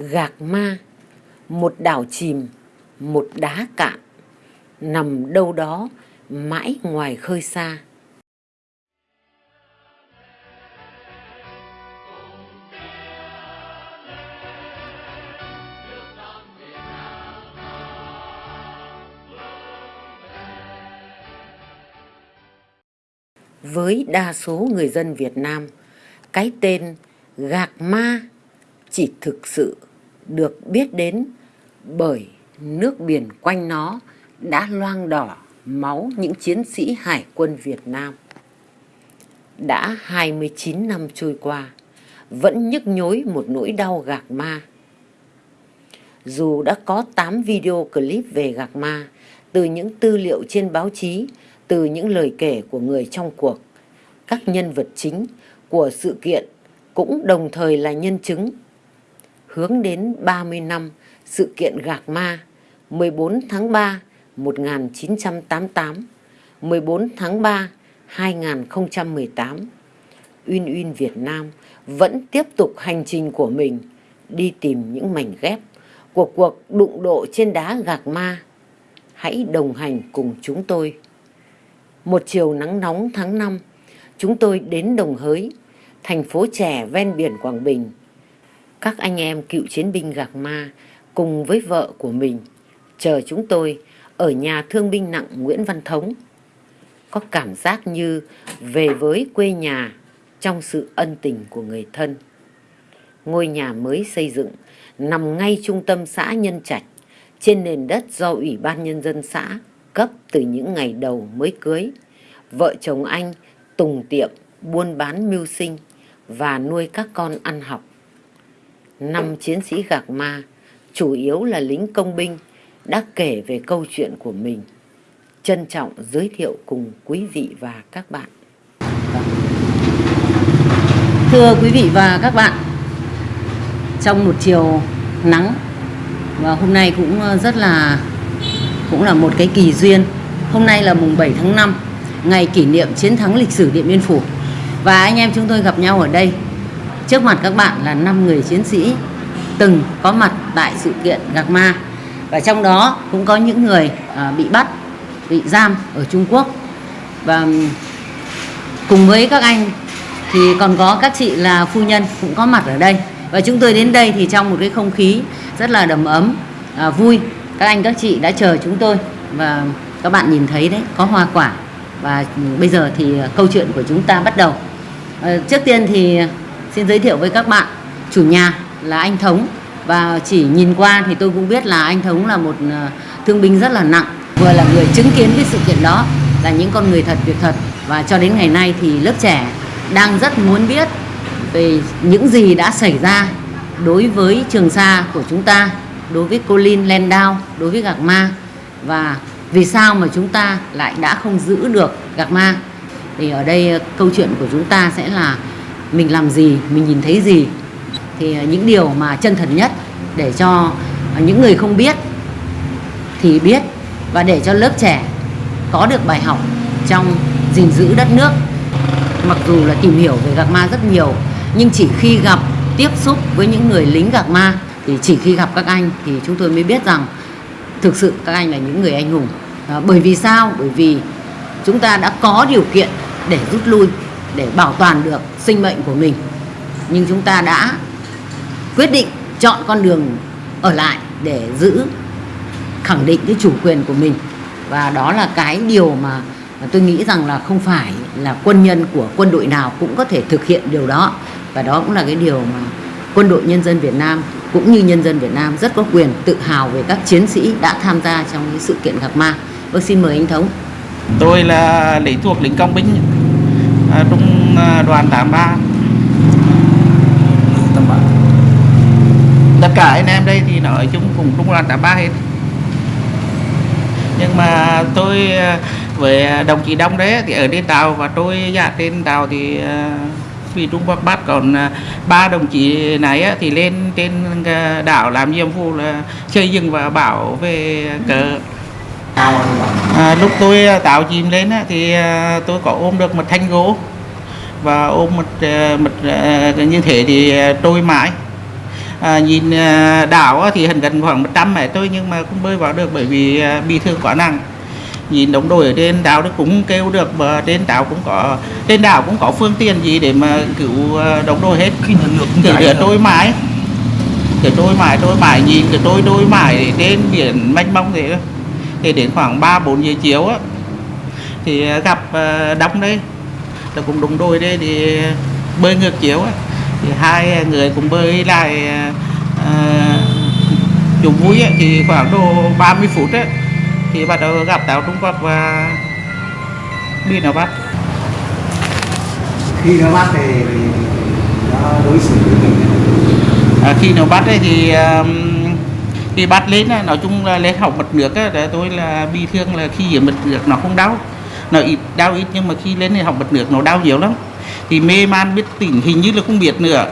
Gạc ma, một đảo chìm, một đá cạn, nằm đâu đó mãi ngoài khơi xa. Với đa số người dân Việt Nam, cái tên Gạc Ma chỉ thực sự được biết đến bởi nước biển quanh nó đã loang đỏ máu những chiến sĩ hải quân Việt Nam. Đã 29 năm trôi qua, vẫn nhức nhối một nỗi đau gạc ma. Dù đã có 8 video clip về gạc ma, từ những tư liệu trên báo chí, từ những lời kể của người trong cuộc, các nhân vật chính của sự kiện cũng đồng thời là nhân chứng hướng đến 30 năm sự kiện Gạc Ma 14 tháng 3 1988 14 tháng 3 2018 Uyên Uyên Việt Nam vẫn tiếp tục hành trình của mình, đi tìm những mảnh ghép của cuộc đụng độ trên đá Gạc Ma. Hãy đồng hành cùng chúng tôi. Một chiều nắng nóng tháng 5 chúng tôi đến Đồng Hới, thành phố trẻ ven biển Quảng Bình các anh em cựu chiến binh Gạc Ma cùng với vợ của mình chờ chúng tôi ở nhà thương binh nặng Nguyễn Văn Thống. Có cảm giác như về với quê nhà trong sự ân tình của người thân. Ngôi nhà mới xây dựng nằm ngay trung tâm xã Nhân Trạch trên nền đất do Ủy ban Nhân dân xã cấp từ những ngày đầu mới cưới. Vợ chồng anh tùng tiệm, buôn bán mưu sinh và nuôi các con ăn học năm chiến sĩ gạc ma, chủ yếu là lính công binh, đã kể về câu chuyện của mình. Trân trọng giới thiệu cùng quý vị và các bạn. Thưa quý vị và các bạn, trong một chiều nắng và hôm nay cũng ờ, rất là cũng là một cái kỳ duyên. Hôm nay là mùng 7 tháng 5, ngày kỷ niệm chiến thắng lịch sử Điện Biên Phủ. Và anh em chúng tôi gặp nhau ở đây Trước mặt các bạn là 5 người chiến sĩ từng có mặt tại sự kiện Gạc Ma. Và trong đó cũng có những người à, bị bắt, bị giam ở Trung Quốc. Và cùng với các anh thì còn có các chị là phu nhân cũng có mặt ở đây. Và chúng tôi đến đây thì trong một cái không khí rất là đầm ấm à, vui các anh các chị đã chờ chúng tôi. Và các bạn nhìn thấy đấy có hoa quả. Và bây giờ thì à, câu chuyện của chúng ta bắt đầu. À, trước tiên thì Xin giới thiệu với các bạn. Chủ nhà là anh Thống. Và chỉ nhìn qua thì tôi cũng biết là anh Thống là một ờ, thương binh rất là nặng. Vừa là người chứng kiến cái sự kiện đó, là những con người thật, việc thật. Và cho đến ngày nay thì lớp trẻ đang rất muốn biết về những gì đã xảy ra đối với Trường Sa của chúng ta, đối với Colin Landau, đối với Gạc Ma. Và vì sao mà chúng ta lại đã không giữ được Gạc Ma? Thì ở đây ờ, câu chuyện của chúng ta sẽ là mình làm gì mình nhìn thấy gì. Thì à, những điều mà chân thật nhất để cho những người không biết thì biết và để cho lớp trẻ có được bài học trong gìn giữ đất nước. Mặc dù là tìm hiểu về gạc ma rất nhiều nhưng chỉ khi gặp tiếp xúc với những người lính gạc ma thì chỉ khi gặp các anh thì chúng tôi mới biết rằng thực sự các anh là những người anh hùng. À, bởi vì sao? Bởi vì chúng ta đã có điều kiện để rút lui để bảo toàn được sinh mệnh của mình nhưng chúng ta đã quyết định chọn con đường ở lại để giữ, khẳng định cái chủ quyền của mình và đó là cái điều mà tôi nghĩ rằng là không phải là quân nhân của quân đội nào cũng có thể thực hiện điều đó và đó cũng là cái điều mà quân đội nhân dân Việt Nam cũng như nhân dân Việt Nam rất có quyền tự hào về các chiến sĩ đã tham gia trong cái sự kiện gặp ma. Vâng xin mời anh Thống. Tôi là lính thuộc lính công binh à, trung à, đoàn 83 tất cả anh em đây thì nói chung cùng trung đoàn 83 hết. Nhưng mà tôi à, với đồng chí Đông đấy thì ở trên tàu và tôi dạ trên tàu thì vì Trung Quốc bắt còn ba đồng chí này thì lên trên đảo làm nhiệm vụ là xây dựng và bảo về cờ à, lúc tôi à, tạo chìm lên thì à, tôi có ôm được một thanh gỗ. Và ôm một à, một như thế thì trôi mãi. À, nhìn đảo thì hình gần khoảng 100 mét thôi nhưng mà không bơi vào được bởi vì bị thương quá nặng. Nhìn đồng đội ở trên đảo nó cũng kêu được mà trên đảo cũng có trên đảo cũng có phương tiện gì để mà cứu đồng đội hết. Khi nước cả ra. trôi mãi. Cái trôi mãi trôi mãi. Nhìn cái trôi trôi mãi trên biển mênh mông thế đó. Thì đến khoảng ba bốn giờ chiều á thì gặp à, đông đấy là cũng đúng đôi đây thì bơi ngược chiều á. Thì hai người cùng bơi lại à, chung vui á, thì khoảng độ 30 phút á thì bắt đầu gặp tàu Trung Quốc và đi nó bắt khi nó bắt thì thì nó đối xử với mình à, khi nó bắt ấy thì um, khi bắt lên nói chung là lên học mật nước á, tôi là bị thương là khi ở mật nước nó không đau. Nó ít đau ít nhưng mà khi lên thì học mật nước nó đau nhiều lắm. Thì mê man biết tỉnh hình như là không biết nữa.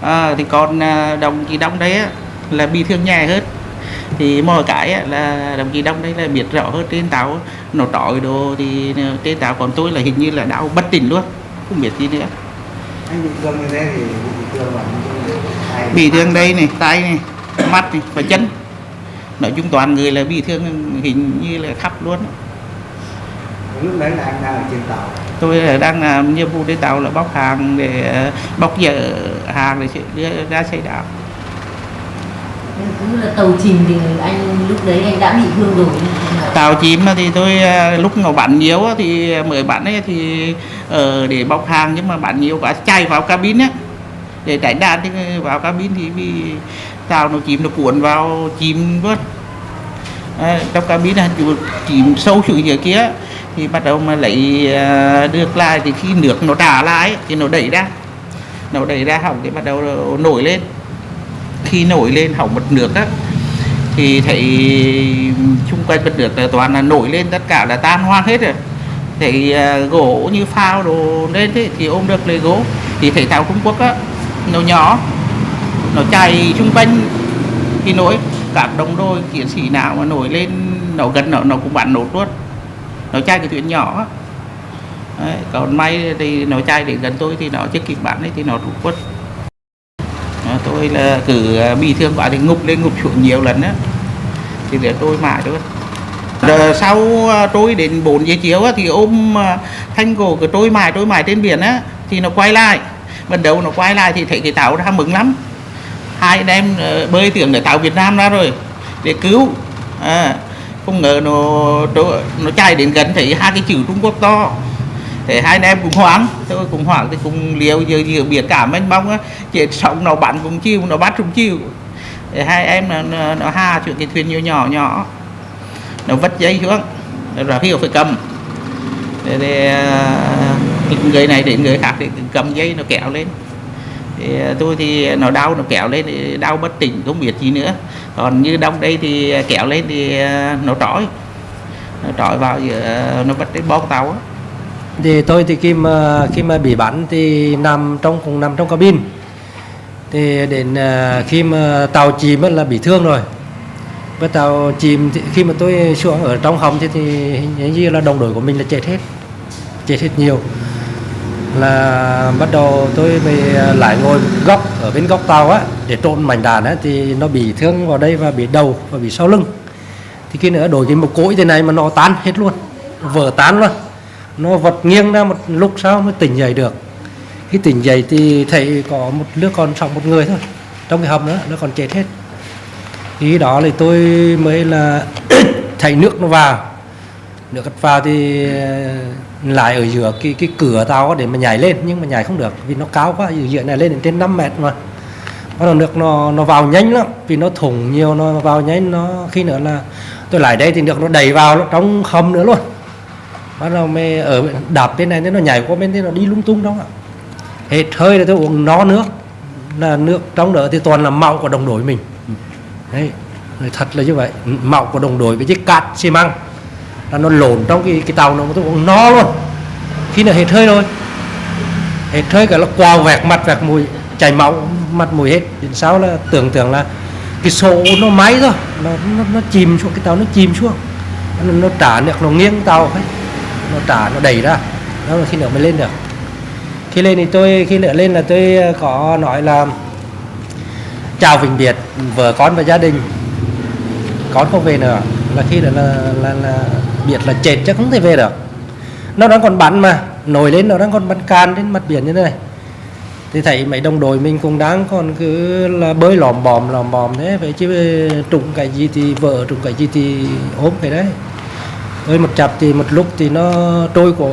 À, thì còn à, đồng chí đông đấy á, là bị thương nhẹ hơn. Thì mọi cái á, là đồng chí đông đấy là biết rõ hơn trên tàu. Á, nó trọi đồ thì ờ, trên tàu còn tôi là hình như là đau bất tỉnh luôn không biết gì nữa. Anh bị thương như thế thì bị thương là bị thương đây này tay này mắt này và chân nói chung toàn người là bị thương hình như là khắp luôn. Lúc đấy là anh đang ở trên tàu. Tôi là đang làm nhiệm vụ trên tàu là bóc hàng để bóc dỡ hàng để đưa ra xây đảo Cũng là tàu chìm thì anh lúc đấy anh đã bị thương rồi. Tàu chìm thì tôi ờ, lúc nó bắn nhiều á thì mới bắn ấy thì ờ, để bóc hàng nhưng mà bắn nhiều quá chạy vào cabin á. Để tránh đạn thì vào cabin thì bị tàu nó chìm nó cuốn vào chìm vớt. À, trong cabin là chịu- chìm sâu xuống dưới kia thì bắt đầu mà lấy à, được lại thì khi nước nó trả lại thì nó đẩy ra. Nó đẩy ra hỏng thì bắt đầu nổi lên. Khi nổi lên hỏng mật nước á thì thấy xung quanh mật nước là toàn là nổi lên tất cả là tan hoang hết rồi. Thấy à, gỗ như phao đồ lên thế thì ôm được lấy gỗ. Thì thấy tàu Trung Quốc á nó nhỏ nó chạy xung quanh thì nỗi các đồng đôi chiến sĩ nào mà nổi lên nó gần nó nó cũng bắn nốt luôn nó chạy cái chuyện nhỏ. Đấy, còn may thì nó chạy đến gần tôi thì nó chưa kịp bắn ấy thì nó rút quất tôi là cứ à, bị thương quá thì ngục lên ngục xuống nhiều lần á. Thì để tôi mãi thôi. Rồi sau à, tôi đến 4 giờ chiều á, thì ôm à, thanh cổ của tôi mãi tôi mãi trên biển á thì nó quay lại. Ban đầu nó quay lại thì thấy cái tàu ra mừng lắm hai anh em ờ, bơi tưởng để tàu Việt Nam ra rồi để cứu. À, không ngờ nó nó, nó chạy đến gần thấy hai cái chữ Trung Quốc to. Thế hai anh em cũng hoảng tôi cũng hoảng thì cũng liều giờ giờ biển cả mênh mông á. Chết sống nó bắn cũng chiêu nó bắt cũng chiêu thế hai em nó, nó, nó ha chuyện cái thuyền nhỏ nhỏ nhỏ. Nó vất dây xuống rồi hiểu phải cầm. Để, để à, người này đến người khác thì cầm dây nó kéo lên thì ờ, tôi thì nó đau nó kéo lên thì đau bất tỉnh không biết gì nữa. Còn như đông đây thì kéo lên thì ờ, nó trói. Nó trói vào giữa ờ, nó bắt đến bong tàu á. Thì tôi thì khi mà khi mà bị bắn thì nằm trong cùng nằm trong cabin. Thì đến khi mà tàu chìm là bị thương rồi. Với tàu chìm thì khi mà tôi xuống ở trong hầm thì, thì hình như là đồng đội của mình là chết hết. Chết hết nhiều là bắt đầu tôi mới à, lại ngồi góc ở bên góc tàu á, để trộn mảnh đạn á, thì nó bị thương vào đây và bị đầu và bị sau lưng. Thì khi nữa đổi cái một cối thế này mà nó tan hết luôn, vỡ tan luôn. Nó vật nghiêng ra một lúc sau mới tỉnh dậy được. Khi tỉnh dậy thì thấy có một đứa còn sống một người thôi. Trong cái hầm nữa nó còn chết hết. Thì đó thì tôi mới là thấy nước nó vào. Nước cắt vào thì à, lại ở giữa cái cái cửa tàu để mà nhảy lên, nhưng mà nhảy không được, vì nó cao quá, ở giữa này lên đến trên 5 mét mà. Bắt đầu nước nó nó vào nhanh lắm, vì nó thủng nhiều, nó vào nhanh, nó, khi nữa là tôi lại đây thì nước nó đầy vào, nó trong hầm nữa luôn. Bắt đầu mê ở đạp bên này thế nó nhảy qua bên thế nó đi lung tung đó. Ạ hết hơi là tôi uống nó nước. Là nước trong đó thì toàn là mạo của đồng đội mình. Đấy thật là như vậy. Mạo của đồng đội với chiếc cát xi măng là nó lộn trong cái cái tàu nó tôi cũng no luôn. Khi nó hết hơi rồi. Hết hơi cả là quào vẹt mặt vẹt mùi chảy máu mặt mùi hết. Đến sau là tưởng tượng là cái số nó máy rồi nó, nó, nó chìm xuống cái tàu nó chìm xuống. Nó, nó trả được nó nghiêng tàu ấy nó trả nó đẩy ra. Đó là khi nữa mới lên được. Khi lên thì tôi khi nữa lên là tôi ờ, có nói là chào vĩnh biệt vợ con và gia đình. Con không về nữa. Là khi đó là là, là biệt là chết chứ không thể về được. Nó đang còn bắn mà, nổi lên, nó đang còn bắn can đến mặt biển như thế này. Thì thấy mấy đồng đội mình cũng đang còn cứ là bơi lòm bòm lòm bòm thế vậy chứ trụng cái gì thì vợ trụng cái gì thì ốm cái đấy. Với một chập thì một lúc thì nó trôi của,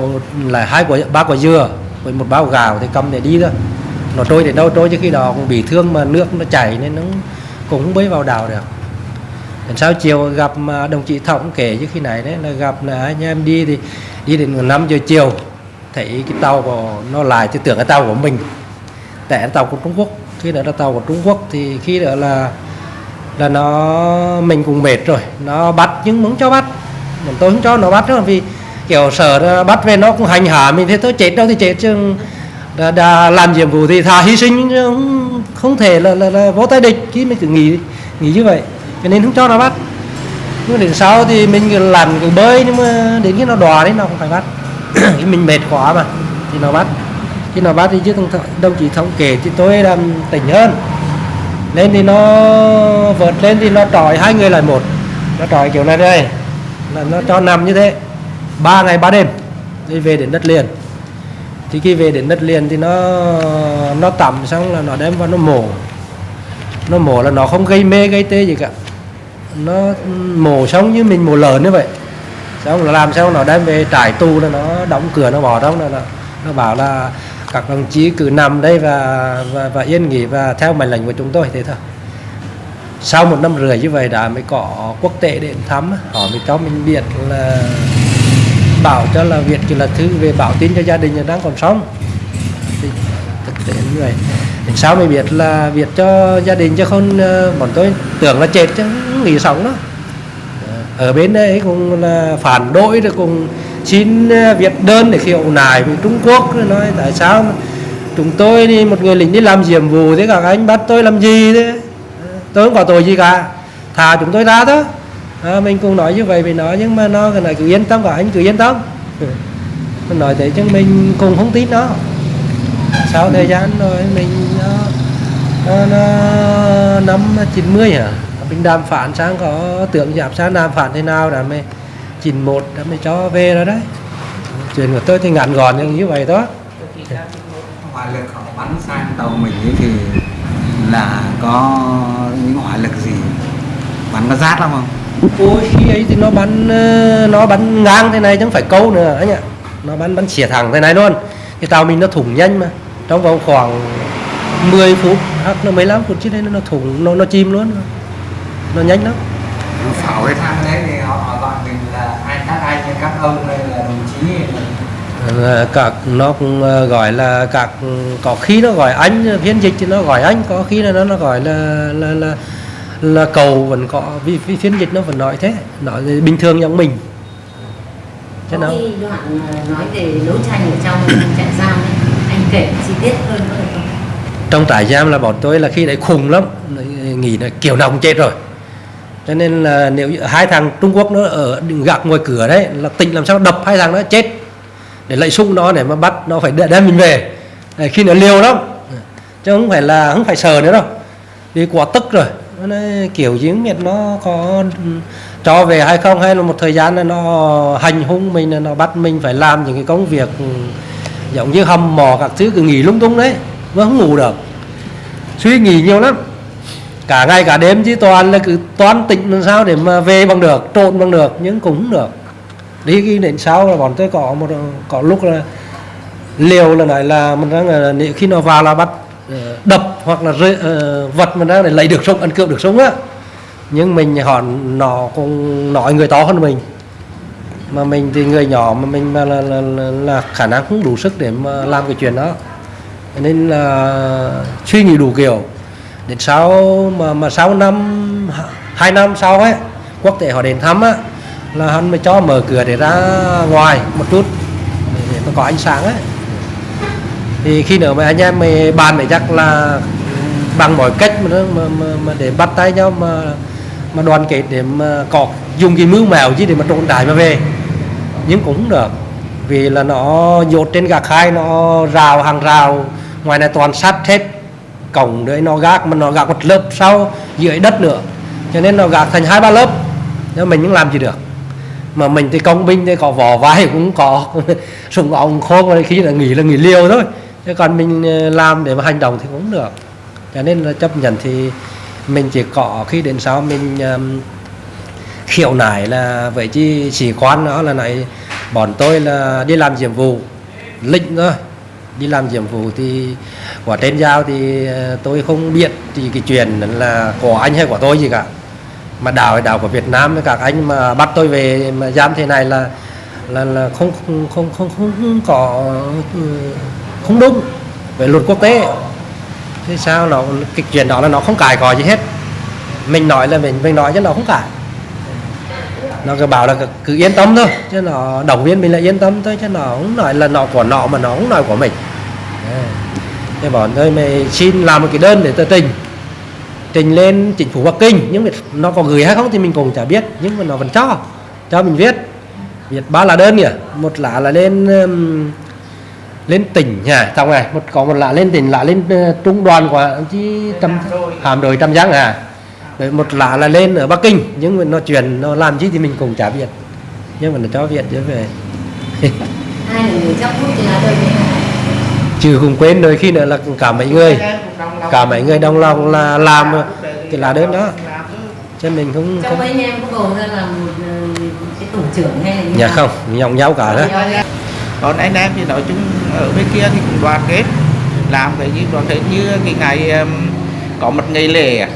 là hai quả, ba quả dừa với một bao gạo thì cầm để đi thôi. Nó trôi để đâu trôi chứ khi đó cũng bị thương mà nước nó chảy nên nó cũng bơi vào đảo được. Lần sau chiều gặp đồng chí Thọng kể chứ khi này đấy là gặp là anh em đi thì đi đến 5 giờ chiều thấy cái tàu của nó lại thì tưởng là tàu của mình tại là tàu của Trung Quốc. Khi đó là tàu của Trung Quốc thì khi đó là là nó mình cũng mệt rồi nó bắt nhưng muốn cho bắt. Mình tôi không cho nó bắt nữa vì kiểu sợ nó bắt về nó cũng hành hạ mình. Thế tôi chết đâu thì chết chứ đã, đã làm nhiệm vụ thì thà hy sinh không, không thể là, là, là vô tay địch khi mình cứ nghĩ nghĩ như vậy cho nên không cho nó bắt. Nhưng mà đến sau thì mình làm lặn cứ bơi nhưng mà đến khi nó đò đấy nó không phải bắt. Thì mình mệt quá mà thì nó bắt. Khi nó bắt thì chứ đồng, đồng chí thống kể thì tôi làm tỉnh hơn. Lên thì nó vượt lên thì nó trọi hai người lại một. Nó trọi kiểu này đây là nó cho nằm như thế. Ba ngày ba đêm đi về đến đất liền. Thì khi về đến đất liền thì nó nó tắm xong là nó đem vào nó mổ. Nó mổ là nó không gây mê gây tê gì cả nó mổ sống như mình mổ lợn như vậy. Xong là làm sao nó đem về trải tù là nó đóng cửa nó bỏ trong là nó, nó bảo là các đồng chí cứ nằm đây và và, và yên nghỉ và theo mệnh lệnh của chúng tôi thế thôi. Sau một năm rưỡi như vậy đã mới có quốc tế đến thăm họ mới cho mình biết là bảo cho là Việt chỉ là thư về báo tin cho gia đình đang còn sống đến như vậy sao mới biết là Việt cho gia đình chứ không ờ, bọn tôi tưởng là chết chứ nghỉ sống đó ờ, ở bên đấy cũng là phản đối rồi cùng xin việc Việt đơn để khiêu nài với Trung Quốc rồi nói tại sao mà chúng tôi đi một người lính đi làm nhiệm vụ thế cả anh bắt tôi làm gì thế? Tôi không có tội gì cả thả chúng tôi ra đó à, mình cũng nói như vậy mình nó nhưng mà nó cái này cứ yên tâm cả anh cứ yên tâm. Mình nói thế chứ mình cũng không tin nó sau thời gian rồi mình nó, nó, nó năm 90 hả mình đàm phán sang có tưởng giảm sang đàm phán thế nào đã mới 91 đã mới cho về rồi đấy. Chuyện của tôi thì ngắn gọn như vậy đó hỏa lực họ bắn sang tàu mình ấy thì là có những hỏa lực gì? Bắn có rát lắm không? Ôi khi ấy thì nó bắn ờ, nó bắn ngang thế này chứ không phải câu nữa anh ạ. Nó bắn bắn xỉa thẳng thế này luôn cái tàu mình nó thủng nhanh mà. Trong vòng khoảng 10 phút hoặc là 15 phút chứ đây nó thủng nó nó chìm luôn. Nó nhanh lắm. Pháo cái thang đấy thì họ, họ gọi mình là ai các anh các ông hay là đồng chí là Ờ, các nó cũng ờ, gọi là các có khi nó gọi anh phiên dịch thì nó gọi anh có khi là nó nó gọi là là là là cầu vẫn có vì, vì phiên dịch nó vẫn nói thế nói bình thường giống mình thế nào? Cái đoạn nói về đấu tranh ở trong trại giam ấy, anh kể chi tiết hơn có được không? trong trại giam là bọn tôi là khi đấy khùng lắm nghĩ là kiểu nào cũng chết rồi. Cho nên là nếu hai thằng Trung Quốc nó ở gạc ngoài cửa đấy là tỉnh làm sao đập hai thằng đó chết. Để lấy súng nó để mà bắt nó phải đem mình về. Đấy, khi nó liều lắm. Chứ không phải là không phải sờ nữa đâu. Vì quá tức rồi. Nó kiểu gì cũng biết nó có cho về hay không hay là một thời gian là nó hành hung mình là nó bắt mình phải làm những cái công việc ừ, giống như hầm mò các thứ cứ nghỉ lung tung đấy vẫn không ngủ được. Suy nghĩ nhiều lắm. Cả ngày cả đêm chứ toàn là cứ toán tịnh làm sao để mà về bằng được trộn bằng được nhưng cũng không được. Đi ghi đến sau là bọn tôi có một có lúc là liều là nói là mình đang là nếu khi nó vào là bắt ờ, đập hoặc là rơi, uh, vật mình đang để lấy được sống ăn cướp được sống á nhưng mình họ nó cũng nói người to hơn mình. Mà mình thì người nhỏ mà mình mà là, là, là, là khả năng không đủ sức để mà làm cái chuyện đó. Nên là suy nghĩ đủ kiểu. Đến sau mà mà sau năm hai năm sau ấy quốc tế họ đến thăm á là hắn mới cho mở cửa để ra ngoài một chút để, mà có ánh sáng ấy. Thì khi nữa mà anh em mình bàn mới chắc là bằng mọi cách mà, mà, mà, mà để bắt tay nhau mà mà đoàn kết để mà có dùng cái mưu mèo chứ để mà trộn đại mà về. Nhưng cũng được, vì là nó dột trên gạc hai nó rào hàng rào, ngoài này toàn sắt hết. Cổng đấy nó gác, mà nó gác một lớp sau, dưới đất nữa. Cho nên nó gác thành hai ba lớp, nhưng mình cũng làm gì được. Mà mình thì công binh thì có vỏ vai cũng có, súng ống, khô rồi khi là nghỉ là nghỉ liều thôi. Chứ còn mình ờ, làm để mà hành động thì cũng được. Cho nên là chấp nhận thì mình chỉ có khi đến sau mình um, khiếu nại là với chi sĩ quan đó là này bọn tôi là đi làm nhiệm vụ lĩnh thôi. Đi làm nhiệm vụ thì quả trên giao thì uh, tôi không biết thì cái chuyện là của anh hay của tôi gì cả. Mà đảo đảo của Việt Nam với các anh mà bắt tôi về mà giam thế này là là là không không không không, không có uh, không đúng về luật quốc tế thế sao nó cái chuyện đó là nó không cài cò gì hết. Mình nói là mình mình nói chứ nó không cài. Nó cứ bảo là cứ, cứ yên tâm thôi chứ nó động viên mình là yên tâm thôi chứ nó không nói là nó của nó mà nó không nói của mình. Thế bọn tôi mày xin làm một cái đơn để tôi trình. Trình lên chính phủ Bắc Kinh nhưng mà nó có gửi hay không thì mình cũng chả biết nhưng mà nó vẫn cho cho mình viết. Viết ba lá đơn kìa. Một lá là lên um, lên tỉnh nha xong này một có một lá lên tỉnh lá lên uh, trung đoàn của chi trăm hàm đội trăm giang à? Rồi một lá là lên ở Bắc Kinh nhưng mà nó chuyển nó làm gì thì mình cũng chả biết. Nhưng mà nó cho viện trở về. Là thì là trừ cùng quên đôi khi nữa là cả mấy người. Cả mấy người đồng lòng là làm cái lá đơn đó. Cho mình không trong không mấy anh em có bầu ra là một ờ, cái tổ trưởng hay là như nào? không nhòng nhau cả đó còn anh em thì nói chung ở bên kia thì cũng đoàn kết, làm cái gì đoàn kết như cái ngày um, có một ngày lễ à.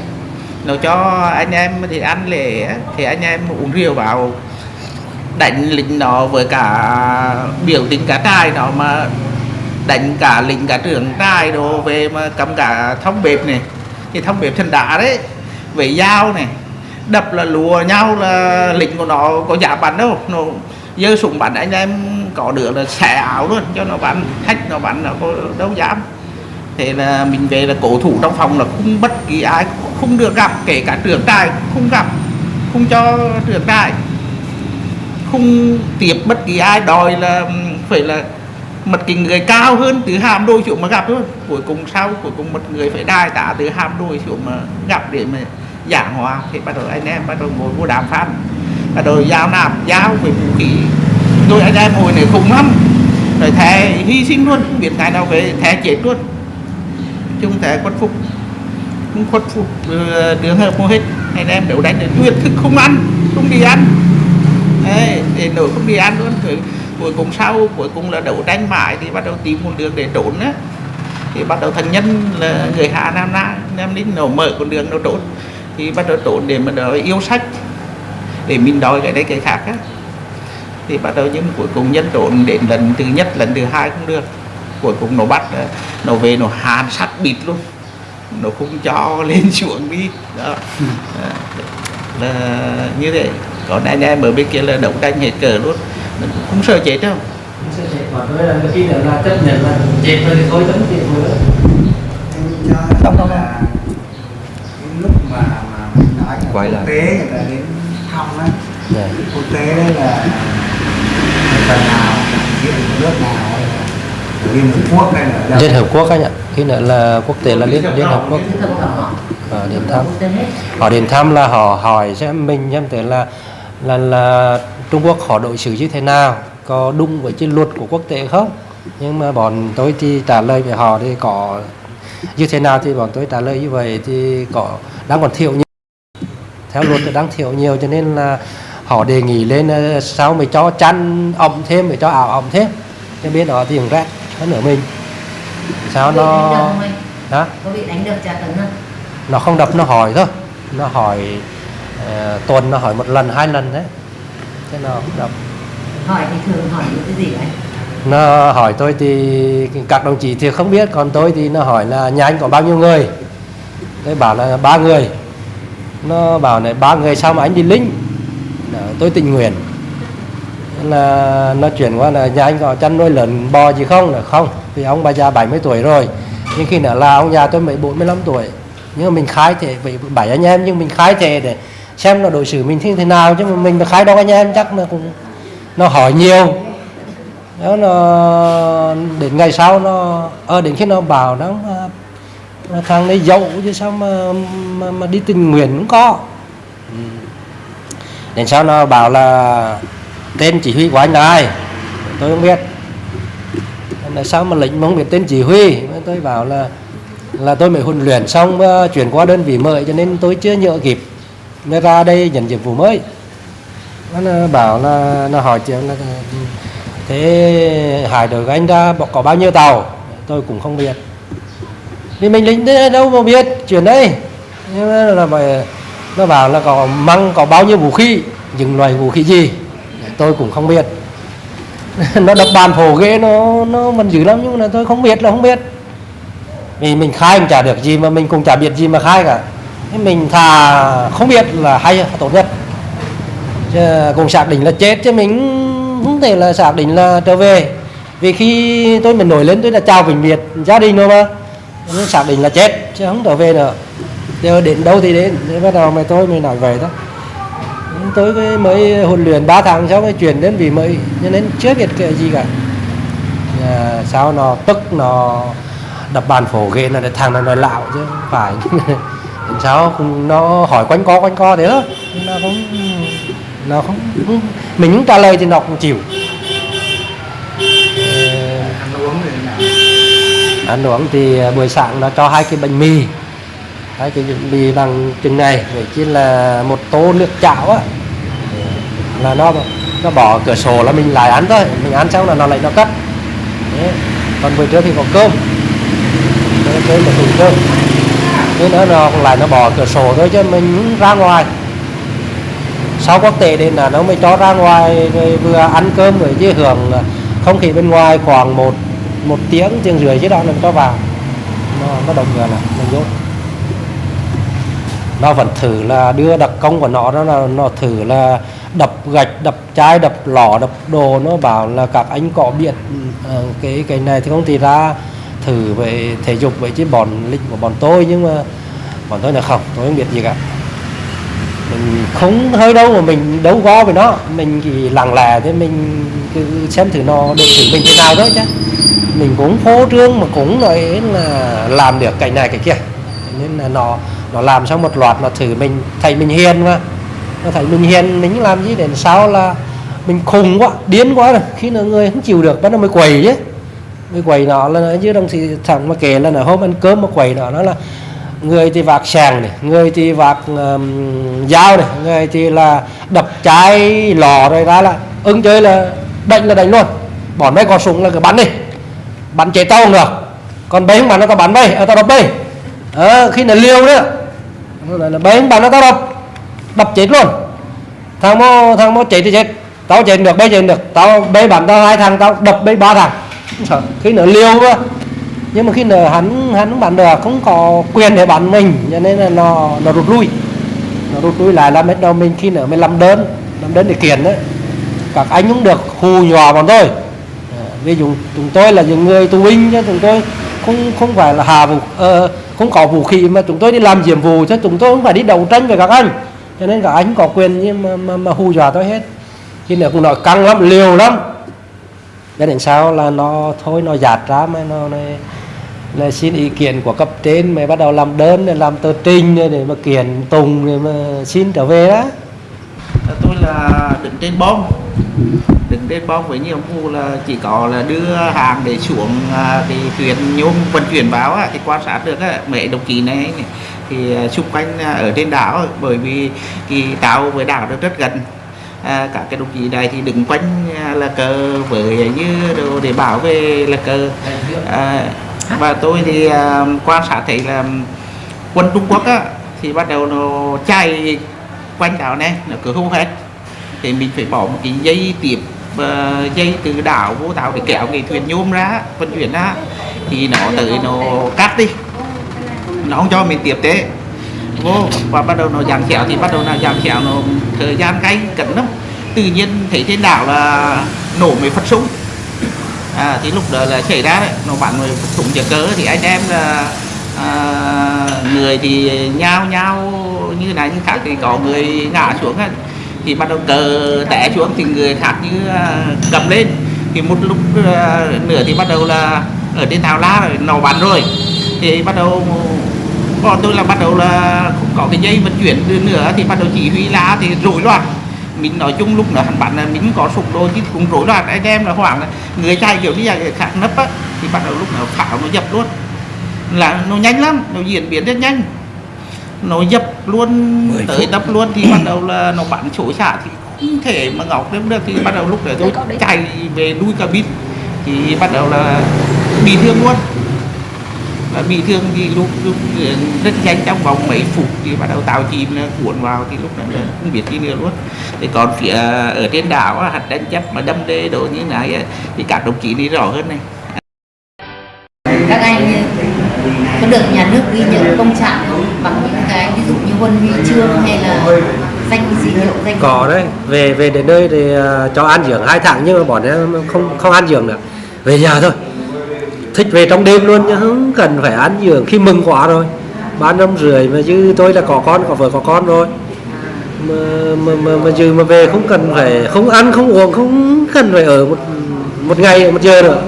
nó cho anh em thì ăn lễ thì anh em uống rượu vào, đánh lính nó với cả biểu tình cả trai nó mà đánh cả lính cả trưởng trai đồ về mà cầm cả thông bếp này. Thì thông bếp thân đá đấy, với dao này, đập là lùa nhau là lính của nó có giả bắn đâu. Nó dơ súng bắn anh em có đứa là xẻ áo luôn, cho nó bắn thách nó bắn nó có đâu dám. Thế là mình về là cổ thủ trong phòng là không bất kỳ ai, không được gặp, kể cả trưởng trại không gặp, không cho trưởng trại. Không tiếp bất kỳ ai, đòi là phải là một cái người cao hơn từ hàm đôi xuống mà gặp thôi. Cuối cùng sau, cuối cùng một người phải đai tạ từ hàm đôi xuống mà gặp để mà giảng hòa. Thì bắt đầu anh em bắt đầu ngồi vô đàm phán, bắt đầu giao nạp, giao về vũ khí tôi anh em hồi này khủng lắm. Rồi thề hy sinh luôn không biết ngày nào về thề chết luôn. Chung thề khuất phục không khuất phục đường hợp mua hết. Anh em đấu đánh đến tuyệt thức không ăn không đi ăn. Đấy, để nổi không đi ăn luôn. Rồi cuối cùng sau cuối cùng là đấu đánh mãi thì bắt đầu tìm một đường để trốn á. Thì bắt đầu thành nhân là người hạ nam na nam ninh nó mở con đường nó trốn. Thì bắt đầu trốn để mà đòi yêu sách để mình đòi cái đấy cái khác á thì bắt đầu nhưng cuối cùng nhân trốn đến lần thứ nhất lần thứ hai không được. Cuối cùng nó bắt nó về nó hàn sát bịt luôn. Nó không cho lên xuống đi. Đó. Đó. là như thế. Còn anh em ở bên kia là đấu tranh hết cờ luôn. Mình cũng không sợ chết đâu. Không, không, là cái lúc mà mà mình nói là Quay quốc lại. tế người ta đến thăm á Dạ. quốc tế đấy là phần nào diện nước nào hay là liên hợp quốc hay là đâu? Liên Hợp Quốc anh ạ. Khi nữa là quốc tế là Liên Liên Hợp Quốc. Đỏ à, đến thăm họ đến thăm là họ hỏi xem mình xem thế là là là Trung Quốc họ đối xử như thế nào có đúng với cái luật của quốc tế không? Nhưng mà bọn tôi thì trả lời với họ thì có như thế nào thì bọn tôi trả lời như vậy thì có đang còn thiếu nhiều. Theo luật thì đang thiếu nhiều cho nên là họ đề nghị lên ờ, sao mới cho chăn ẩm thêm mới cho ảo ẩm thêm? Cái bên đó thì cũng rét hơn nữa mình. Sao Có nó hả? Có bị đánh đập tra tấn không? Nó không đập nó hỏi thôi. Nó hỏi ờ, tuần nó hỏi một lần hai lần đấy. Chứ nó không đập. Hỏi thì thường hỏi những cái gì anh? Nó hỏi tôi thì các đồng chí thì không biết còn tôi thì nó hỏi là nhà anh có bao nhiêu người? Tôi bảo là ba người. Nó bảo này ba người sao mà anh đi lính? Đó, Ờ, tôi tình nguyện. Là nó chuyển qua là nhà anh có chăn nuôi lợn bò gì không? Là không vì ông bà già 70 tuổi rồi. Nhưng khi nữa là ông già tôi mới 45 tuổi. Nhưng mà mình khai thể vậy bảy anh em nhưng mình khai thể để xem là đối xử mình như thế nào. Chứ mà mình mà khai đâu anh em chắc là cũng nó hỏi nhiều. Đó nó đến ngày sau nó ờ đến khi nó bảo nó nó thằng đấy dậu chứ sao mà mà, mà đi tình nguyện cũng có. Ừ đến sau nó bảo là tên chỉ huy của anh là ai? Tôi không biết. Là sao mà lệnh mà không biết tên chỉ huy tôi bảo là là tôi mới huấn luyện xong uh, chuyển qua đơn vị mới cho nên tôi chưa nhớ kịp nên ra đây nhận nhiệm vụ mới. Nó bảo là nó hỏi chuyện là thế hải đội của anh ra có bao nhiêu tàu? Tôi cũng không biết. Vì mình lính đâu mà biết chuyện đấy. Nhưng mà là phải nó bảo là có măng, có bao nhiêu vũ khí, những loại vũ khí gì? Tôi cũng không biết. Nó đập bàn phổ ghế, nó nó mình dữ lắm, nhưng mà tôi không biết là không biết. Vì mình khai mình chả được gì mà mình cũng chả biết gì mà khai cả. Thế mình thà không biết là hay tốt nhất. Chứ cũng xác định là chết chứ mình không thể là xác định là trở về. Vì khi tôi mình nổi lên, tôi là chào vĩnh biệt gia đình rồi mà. Xác định là chết, chứ không trở về nữa giờ đến đâu thì đến. Thế bắt đầu mày tôi mới nói về đó. Tôi mới huấn luyện 3 tháng sau mới chuyển đến vì mới cho nên chưa biết cái gì cả. À, sao nó tức nó đập bàn phổ ghê là thằng nó nói lạo chứ không phải sao cũng nó hỏi quanh co quanh co thế đó. Nó không nó không, không mình không trả lời thì nó cũng chịu. Ăn uống thì nào? ăn uống thì buổi sáng nó cho hai cái bánh mì Đấy, cái mì bằng chừng này để chỉ là một tô nước chảo á. Là nó nó bỏ cửa sổ là mình lại ăn thôi mình ăn xong là nó lại nó cắt. Đấy. còn buổi trưa thì có cơm. Đấy, cơm là thùng cơm. Thế nữa nó lại nó bỏ cửa sổ thôi chứ mình ra ngoài. Sau quốc tế đến là nó mới cho ra ngoài rồi vừa ăn cơm rồi chứ hưởng không khí bên ngoài khoảng một một tiếng tiếng rưỡi chứ đó là cho vào. Nó nó đồng người là nó dốt nó vẫn thử là đưa đặc công của nó đó là nó thử là đập gạch, đập chai, đập lò đập đồ. Nó bảo là các anh có biết ờ, cái cái này thì không? Thì ra thử về thể dục vậy chứ bọn lịch của bọn tôi, nhưng mà bọn tôi là không, tôi không biết gì cả. Mình không, hơi đâu mà mình đấu võ với nó. Mình chỉ lặng lẽ thế, mình cứ xem thử nó được thử mình thế nào thôi chứ. Mình cũng phô trương mà cũng nói là làm được cái này, cái kia. Nên là nó nó làm xong một loạt nó thử mình thấy mình hiền mà nó thấy mình hiền mình làm gì để sau là mình khùng quá điên quá rồi. Khi nào người không chịu được bắt đầu mới quầy chứ. Mới quầy nó là chứ đồng thì thằng mà kể là nó hôm ăn cơm mà quầy nó nó là người thì vạc sàng này người thì vạc um, dao này người thì là đập trái lò rồi ra là ứng chơi là đánh là đánh luôn. Bỏ mấy con súng là cứ bắn đi. Bắn chế tao được. Còn bấy bắn nó tao bắn bay ở tao đập bay. À, khi nào liêu nữa là, là bấy bắn nó tao đập. Đập chết luôn. Thằng mô thằng mô chết thì chết. Tao chết được bây chết được. Tao bê bắn tao hai thằng tao đập bê ba thằng. Khi nữa liêu quá. Nhưng mà khi nào hắn hắn bắn được không có quyền để bắn mình cho nên là nó nó rút lui. Nó rút lui lại làm hết đâu mình khi nữa mới làm đơn làm đơn để kiện đấy. Các anh cũng được hù nhòa bọn tôi. À, ví dụ chúng tôi là những người tù binh chứ chúng tôi không không phải là hà vũ uh, không có vũ khí mà chúng tôi đi làm nhiệm vụ chứ chúng tôi không phải đi đấu tranh với các anh. Cho nên các anh có quyền nhưng mà, mà, mà hù dọa tôi hết. Khi nữa cũng nói căng lắm liều lắm. Cho đến sau là nó thôi nó giạt ra mà nó này là xin ý kiến của cấp trên mới bắt đầu làm đơn để làm tờ trình để mà kiện tùng để mà xin trở về đó tôi là đứng trên bom đứng trên bom với nhiệm vụ là chỉ có là đưa hàng để xuống à, cái thì thuyền nhôm vận chuyển báo á, thì quan sát được mẹ mấy đồng chí này, thì à, xung quanh à, ở trên đảo bởi vì thì tàu với đảo rất rất gần. À, các cái đồng chí này thì đứng quanh là cờ với như đồ để bảo vệ là cờ. À, và tôi thì à, quan sát thấy là quân Trung Quốc á, thì bắt đầu nó chạy quanh đảo này nó cứ hô hết thì mình phải bỏ một cái dây tiếp ờ, dây từ đảo vô tàu để kéo cái thuyền nhôm ra vận chuyển ra. Thì nó tới nó cắt đi. Nó không cho mình tiếp tế. Vô và bắt đầu nó giảm xẻo thì bắt đầu là giảm xẻo nó thời gian cay cẩn lắm. Tự nhiên thấy trên đảo là nổ mấy phát súng. À, thì lúc đó là xảy ra đấy. Nó bắn người phát súng giờ cớ. Thì anh em là à, người thì nhao nhao như này như khác thì có người ngã xuống ấy thì bắt đầu cờ té xuống thì người khác như à, cầm lên. Thì một lúc à, nữa thì bắt đầu là ở trên tàu lá rồi nổ bắn rồi. Thì bắt đầu, bọn tôi là bắt đầu là không có cái dây vận chuyển nữa thì bắt đầu chỉ huy lá thì rối loạn. Mình nói chung lúc nữa hắn bắn là mình có sụp đôi chứ cũng rối loạn. Anh em là hoảng là người chạy kiểu đi là khác nấp á, thì bắt đầu lúc nào pháo nó dập luôn. Là nó nhanh lắm, nó diễn biến rất nhanh nó dập luôn tới đập luôn thì bắt đầu là nó bắn chỗ xạ thì không thể mà ngọc được được. Thì bắt đầu lúc đấy tôi chạy về đuôi cabin thì bắt đầu là bị thương luôn. Và bị thương thì lúc, lúc rất nhanh trong vòng mấy phút thì bắt đầu tàu chìm cuộn vào thì lúc đó là không biết gì nữa luôn. Thì còn phía ở trên đảo hạt đánh chấp mà đâm đê đồ như này thì các đồng chí đi rõ hơn này. Các anh có được nhà nước ghi nhận công trạng không? Bằng những cái ví dụ như huân huy chương hay là danh gì hiệu danh có đấy. Về về đến nơi thì à, cho ăn dưỡng hai tháng nhưng mà bọn em không không ăn dưỡng nữa. Về nhà thôi. Thích về trong đêm luôn chứ không cần phải ăn dưỡng khi mừng quá rồi ba năm rưỡi mà chứ tôi là có con có vợ có con rồi mà mà mà, mà chứ mà về không cần phải không ăn không uống không cần phải ở một một ngày một giờ nữa.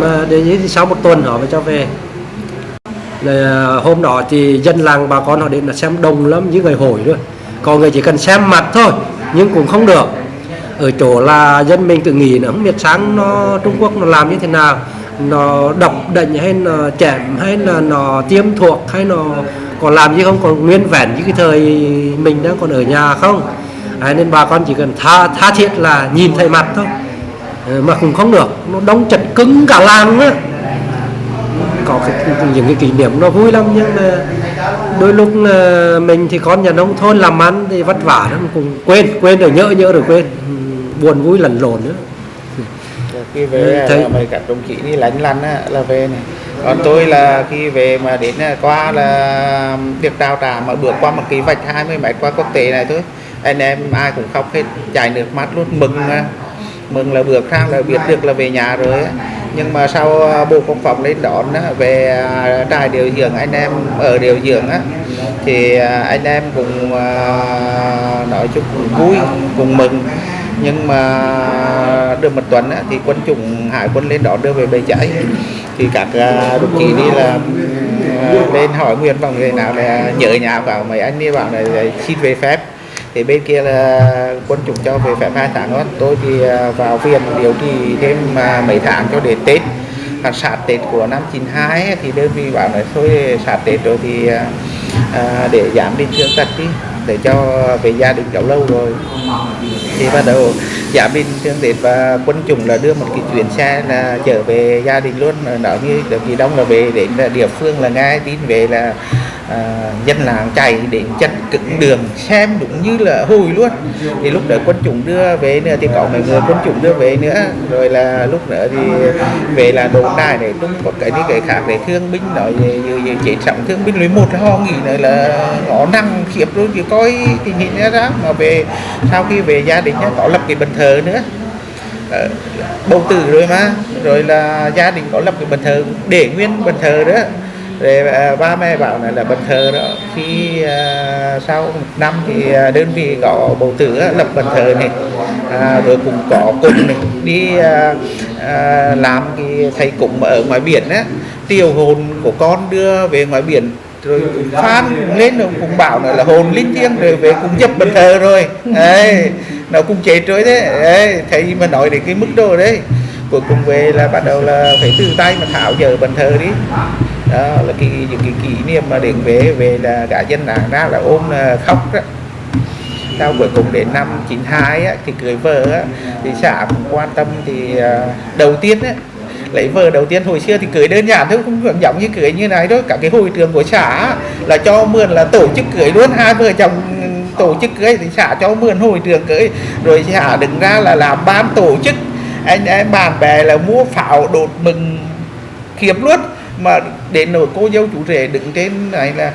Mà để như sau một tuần họ mới cho về là à, hôm đó thì dân làng bà con họ đến là xem đông lắm những người hồi nữa còn người chỉ cần xem mặt thôi nhưng cũng không được. Ở chỗ là dân mình tự nghĩ là không biết sáng nó Trung Quốc nó làm như thế nào. Nó độc định hay nó chém hay là nó tiêm thuộc hay nó còn làm gì không còn nguyên vẹn như cái thời mình đang còn ở nhà không? À, nên bà con chỉ cần tha tha thiết là nhìn thấy mặt thôi. Ờ, mà cũng không được. Nó đông chật cứng cả làng á có cái, những cái kỷ niệm nó vui lắm nhưng mà đôi lúc là mình thì con nhà nông thôn làm ăn thì vất vả lắm cũng quên quên rồi nhớ nhớ rồi quên. Ừ, buồn vui lẫn lộn nữa. Khi về Thấy- là mấy các đồng chí đi lánh lăn á, là về này. Còn tôi là khi về mà đến qua là việc đào trà mà bước qua một cái vạch 20 mét qua quốc tế này thôi anh em ai cũng khóc hết chảy nước mắt luôn mừng mừng là bước sang là biết được là về nhà rồi á nhưng mà sau à, bộ quốc phòng lên đón về à, trại điều dưỡng anh em ở điều dưỡng á thì à, anh em cũng nói chung cũng vui cùng mừng. Nhưng mà được một tuần á, thì quân chủng hải quân lên đón đưa về bầy cháy. Thì các đồng chí đi là lên hỏi nguyên vọng người nào là nhớ nhà vào mấy anh đi bảo là xin về phép thì bên kia là quân chủng cho về phép hai tháng đó. Tôi thì à, vào viện điều trị thêm à, mấy tháng cho đến tết. À, Còn sạt tết của năm 92 thì đơn vị bảo là thôi sạt tết rồi thì à, để giảm đi thương tật đi để cho về gia đình cháu lâu rồi. Thì bắt đầu giảm đi thương tết và quân chủng là đưa một cái chuyến xe là trở về gia đình luôn. Nói như được kỳ đông là về đến là địa phương là ngay tin về là à, dân làng chạy đến chặt cứng đường xem đúng như là hồi luôn. Thì lúc đó quân chủng đưa về nữa thì có mấy người quân chủng đưa về nữa. Rồi là lúc nữa thì về là đồn đài để đúng có cái đi cái khác để thương binh nói như về, về trọng thương binh. Lấy một ho nghĩ nữa là ngõ năng khiếp luôn thì coi tình hình ra đó mà về sau khi về gia đình có lập cái bàn thờ nữa. Ờ, bầu tử rồi mà. Rồi là gia đình có lập cái bàn thờ để nguyên bàn thờ đó rồi à, ba mẹ bảo là là bàn thờ đó. Khi à, sau một năm thì à, đơn vị có bầu tử lập bàn thờ này. À, rồi cũng có cùng này đi à, à, làm cái thầy cũng ở ngoài biển á. Tiêu hồn của con đưa về ngoài biển rồi cũng phan lên rồi cũng bảo là, là hồn linh thiêng rồi về cùng dập bàn thờ rồi. Đấy nó cũng chết rồi đấy, đấy thầy mà nói đến cái mức độ đấy cuối cùng về là bắt đầu là phải từ tay mà thảo giờ bàn thờ đi đó là cái những cái kỷ niệm mà đến về về là cả dân làng ra là ôm là khóc đó. Sau cuối cùng đến năm 92 á, thì cưới vợ á, thì xã cũng quan tâm thì ờ, đầu tiên á, lấy vợ đầu tiên. Hồi xưa thì cưới đơn giản thôi cũng giống như cưới như này thôi. Cả cái hội trường của xã á, là cho mượn là tổ chức cưới luôn. Hai vợ chồng ừ, tổ chức cưới thì xã cho mượn hội trường cưới. Rồi xã đứng ra là làm ban tổ chức. Anh em bạn bè là mua pháo đột mừng kiếm luôn. Mà đến nỗi cô dâu chú rể đứng trên này là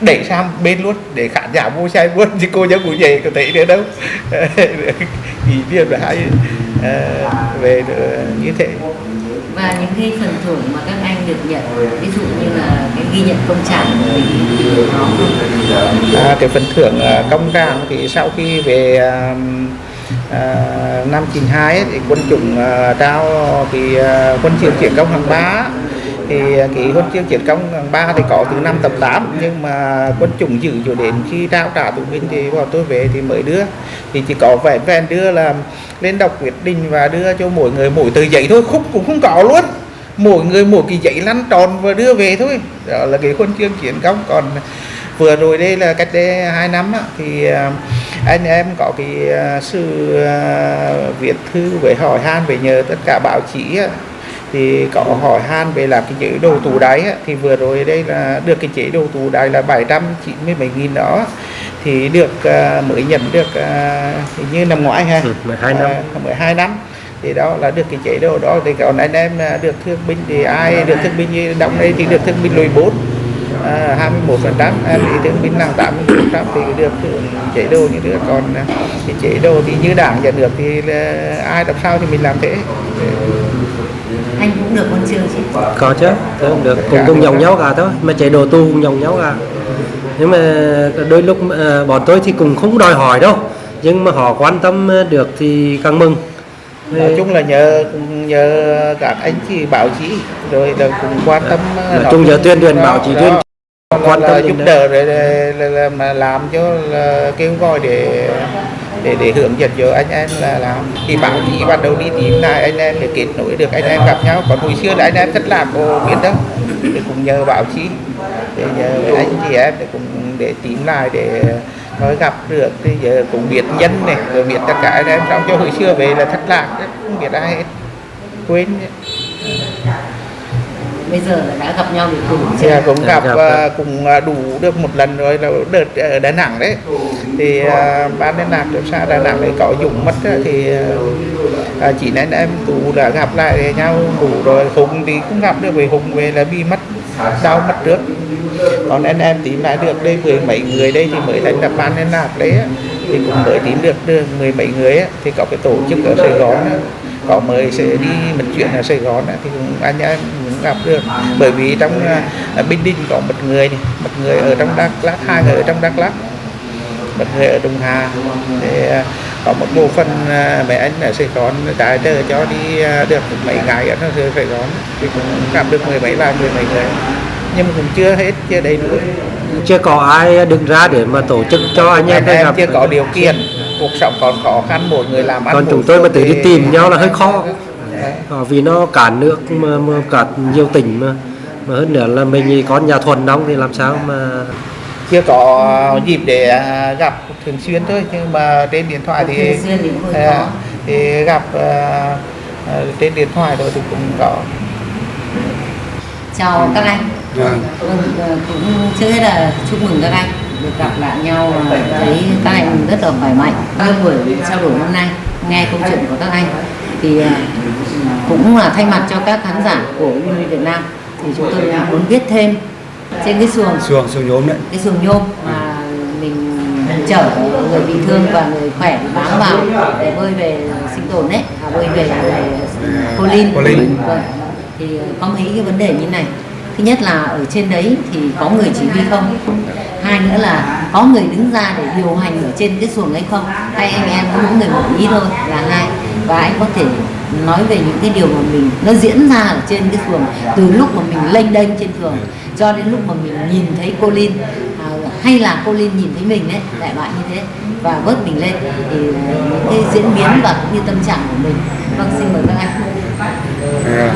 đẩy sang bên luôn để khán giả mua xe luôn chứ cô dâu cụ rể có thấy nữa đâu. Kỷ niệm là hay ờ, về được như thế. Và những cái phần thưởng mà các anh được nhận ví dụ như là cái ghi nhận công trạng của mình à, cái phần thưởng à, công trạng thì sau khi về à, à, năm 92 ấy, thì quân chủng à, trao à, quân trường chiến công hạng ba thì cái huân chương chiến công hạng ba thì có từ năm tập 8 nhưng mà quân chủng giữ cho đến khi trao trả tù binh thì bọn tôi về thì mới đưa. Thì chỉ có vẻ vẹn đưa là lên đọc quyết định và đưa cho mỗi người mỗi tờ giấy thôi khúc cũng không có luôn. Mỗi người mỗi cái giấy lăn tròn và đưa về thôi. Đó là cái huân chương chiến công. Còn vừa rồi đây là cách đây hai năm á, thì à, anh em có cái à, sự à, viết thư về hỏi han về nhờ tất cả báo chí á, thì có hỏi han về làm cái chế độ tù đáy thì vừa rồi đây là được cái chế độ tù đáy là 797 nghìn đó thì được à, mới nhận được à, hình như năm ngoái ha. Ừ, 12 năm. À, 12 năm. Thì đó là được cái chế độ đó. Thì còn anh em à, được thương binh thì ai được thương binh như đóng đây thì được thương binh lùi 4 à, 21 phần trăm. À, thì thương binh là 80 phần trăm thì được hưởng chế độ như nữa còn à, cái chế độ thì như đảng nhận được thì là ai làm sao thì mình làm thế cũng được huân chương chứ có chứ thế cũng được. Cùng cùng dòng nhau cả thôi. Mà chế độ tu cùng dòng nhau cả nhưng mà đôi lúc ờ, bọn tôi thì cũng không đòi hỏi đâu. Nhưng mà họ quan tâm ờ, được thì càng mừng. Nói chung là nhờ nhờ các anh chị báo chí rồi là cũng quan tâm nói chung giờ tuyên truyền bảo chỉ tuyên quan tâm giúp đỡ rồi là, là, là, mà làm cho là kêu gọi để để để hướng dẫn cho anh em là làm thì báo chí bắt đầu đi tìm lại anh em để kết nối được, anh em gặp nhau. Còn hồi xưa là anh em thất lạc có biết đâu thì cũng nhờ báo chí để nhờ anh chị em để cùng để tìm lại để nói gặp được. Thì giờ cũng biết nhân này, rồi biết tất cả anh em. Trong cho hồi xưa về là thất lạc, không biết ai hết, quên bây giờ là đã gặp nhau để cùng thì chơi cũng gặp Gặp, à, cũng à, đủ được một lần rồi là đợt ở Đà Nẵng đấy. Thì à, ban liên lạc được xã Đà Nẵng đấy có Dũng mất thì à, chỉ nên em tụ là gặp lại nhau đủ rồi. Hùng thì cũng gặp được với Hùng về là bị mất đau mất trước. Còn anh em tìm lại được đây mười mấy người đây thì mới thành lập ban liên lạc đấy thì cũng mới tìm được được mười mấy người á, thì có cái tổ chức ở Sài Gòn có mời sẽ đi một chuyện ở Sài Gòn á, thì cũng anh em gặp được. Bởi vì trong uh, Bình Định có một người này, một người ở trong Đắk Lắk hai người ở trong Đắk Lắk một người ở Đông Hà. Để à, có một bộ phận à, mấy anh ở Sài Gòn tài trợ cho đi được mấy ngày ở nó Sài Gòn thì cũng gặp được mười mấy vài mười mấy người. Nhưng mà cũng chưa hết chưa đầy đủ. Chưa có ai đứng ra để mà tổ chức cho anh em đây gặp. chưa có điều kiện cuộc sống còn khó khăn mỗi người làm ăn còn chúng tôi mà tự đi tìm nhau là hơi khó Đấy. Ờ, vì nó cản nước mà, mà cản nhiều tỉnh mà mà hơn nữa là mình có nhà thuần đóng thì làm sao mà chưa có dịp để à, gặp thường xuyên thôi nhưng mà trên điện thoại thì à, thì gặp à, à, trên điện thoại rồi thì cũng có. Chào các anh. Vâng, ờ, cũng trước hết là chúc mừng các anh được gặp lại nhau và thấy các anh rất là khỏe mạnh các buổi trao đổi hôm nay nghe câu chuyện của các anh thì ờ, cũng là thay mặt cho các khán giả của Uni Việt Nam. Thì chúng tôi muốn biết thêm trên cái xuồng. Xuồng xuồng nhôm đấy. Cái xuồng nhôm mà mình chở người bị thương và người khỏe bám vào để bơi về sinh tồn đấy à, bơi về về cô linh Cô Linh. vâng. thì có mấy cái vấn đề như này. Thứ nhất là ở trên đấy thì có người chỉ huy không? Hai nữa là có người đứng ra để điều hành ở trên cái xuồng ấy không? Hay anh em có mỗi người một ý thôi là hai và anh có thể nói về những cái điều mà mình nó diễn ra ở trên cái phường từ lúc mà mình lênh đênh trên phường cho đến lúc mà mình nhìn thấy cô Linh à, hay là cô Linh nhìn thấy mình đấy đại loại như thế và vớt mình lên thì à, những cái diễn biến và cũng như tâm trạng của mình. Vâng xin mời các anh à,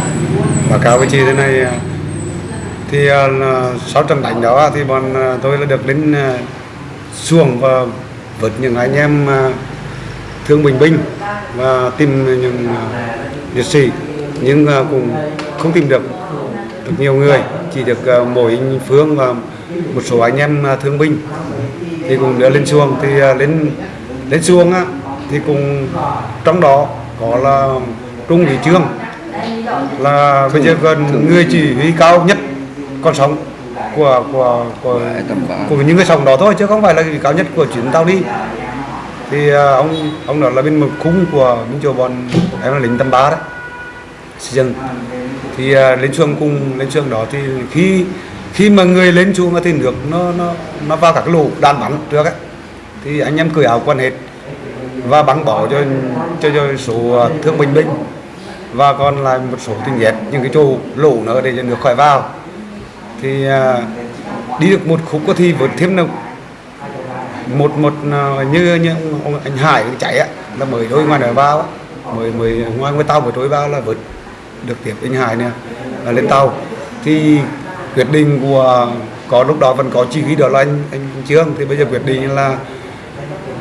báo cáo với chị thế này à, thì uh, sau trận đánh đó thì bọn uh, tôi là được đến uh, xuồng và vượt những anh em uh, thương bình binh và tìm những à, liệt sĩ nhưng à, cũng không tìm được được nhiều người chỉ được à, mỗi anh Phương và một số anh em thương binh thì cũng đưa lên xuồng. Thì lên lên xuồng á thì cũng trong đó có là Trung Lý Trương là bây giờ gần người chỉ huy cao nhất con sóng của của của của những người sống đó thôi chứ không phải là cao nhất của chuyến tàu đi thì à, ông ông đó là bên một khung của bên chỗ bọn em là lính Tâm ba đấy xây dựng thì à, lên xuồng cùng, lên xuồng đó thì khi khi mà người lên xuồng thì nước nó nó nó vào các cái lỗ đạn bắn trước ấy thì anh em cởi áo quần hết và bắn bỏ cho cho cho số à, thương binh binh và còn lại một số tình nhét những cái chỗ lỗ nữa để cho nước khỏi vào. Thì đi được một khúc có thì vượt thêm được một một à, như như anh Hải chạy á là mới đôi ngoài đời vào á, mới mới ngoài ngoài tàu mới trôi vào là vượt được tiếp anh Hải nè là lên tàu. Thì quyết định của có lúc đó vẫn có chỉ huy đó là anh anh Trương. Thì bây giờ quyết định là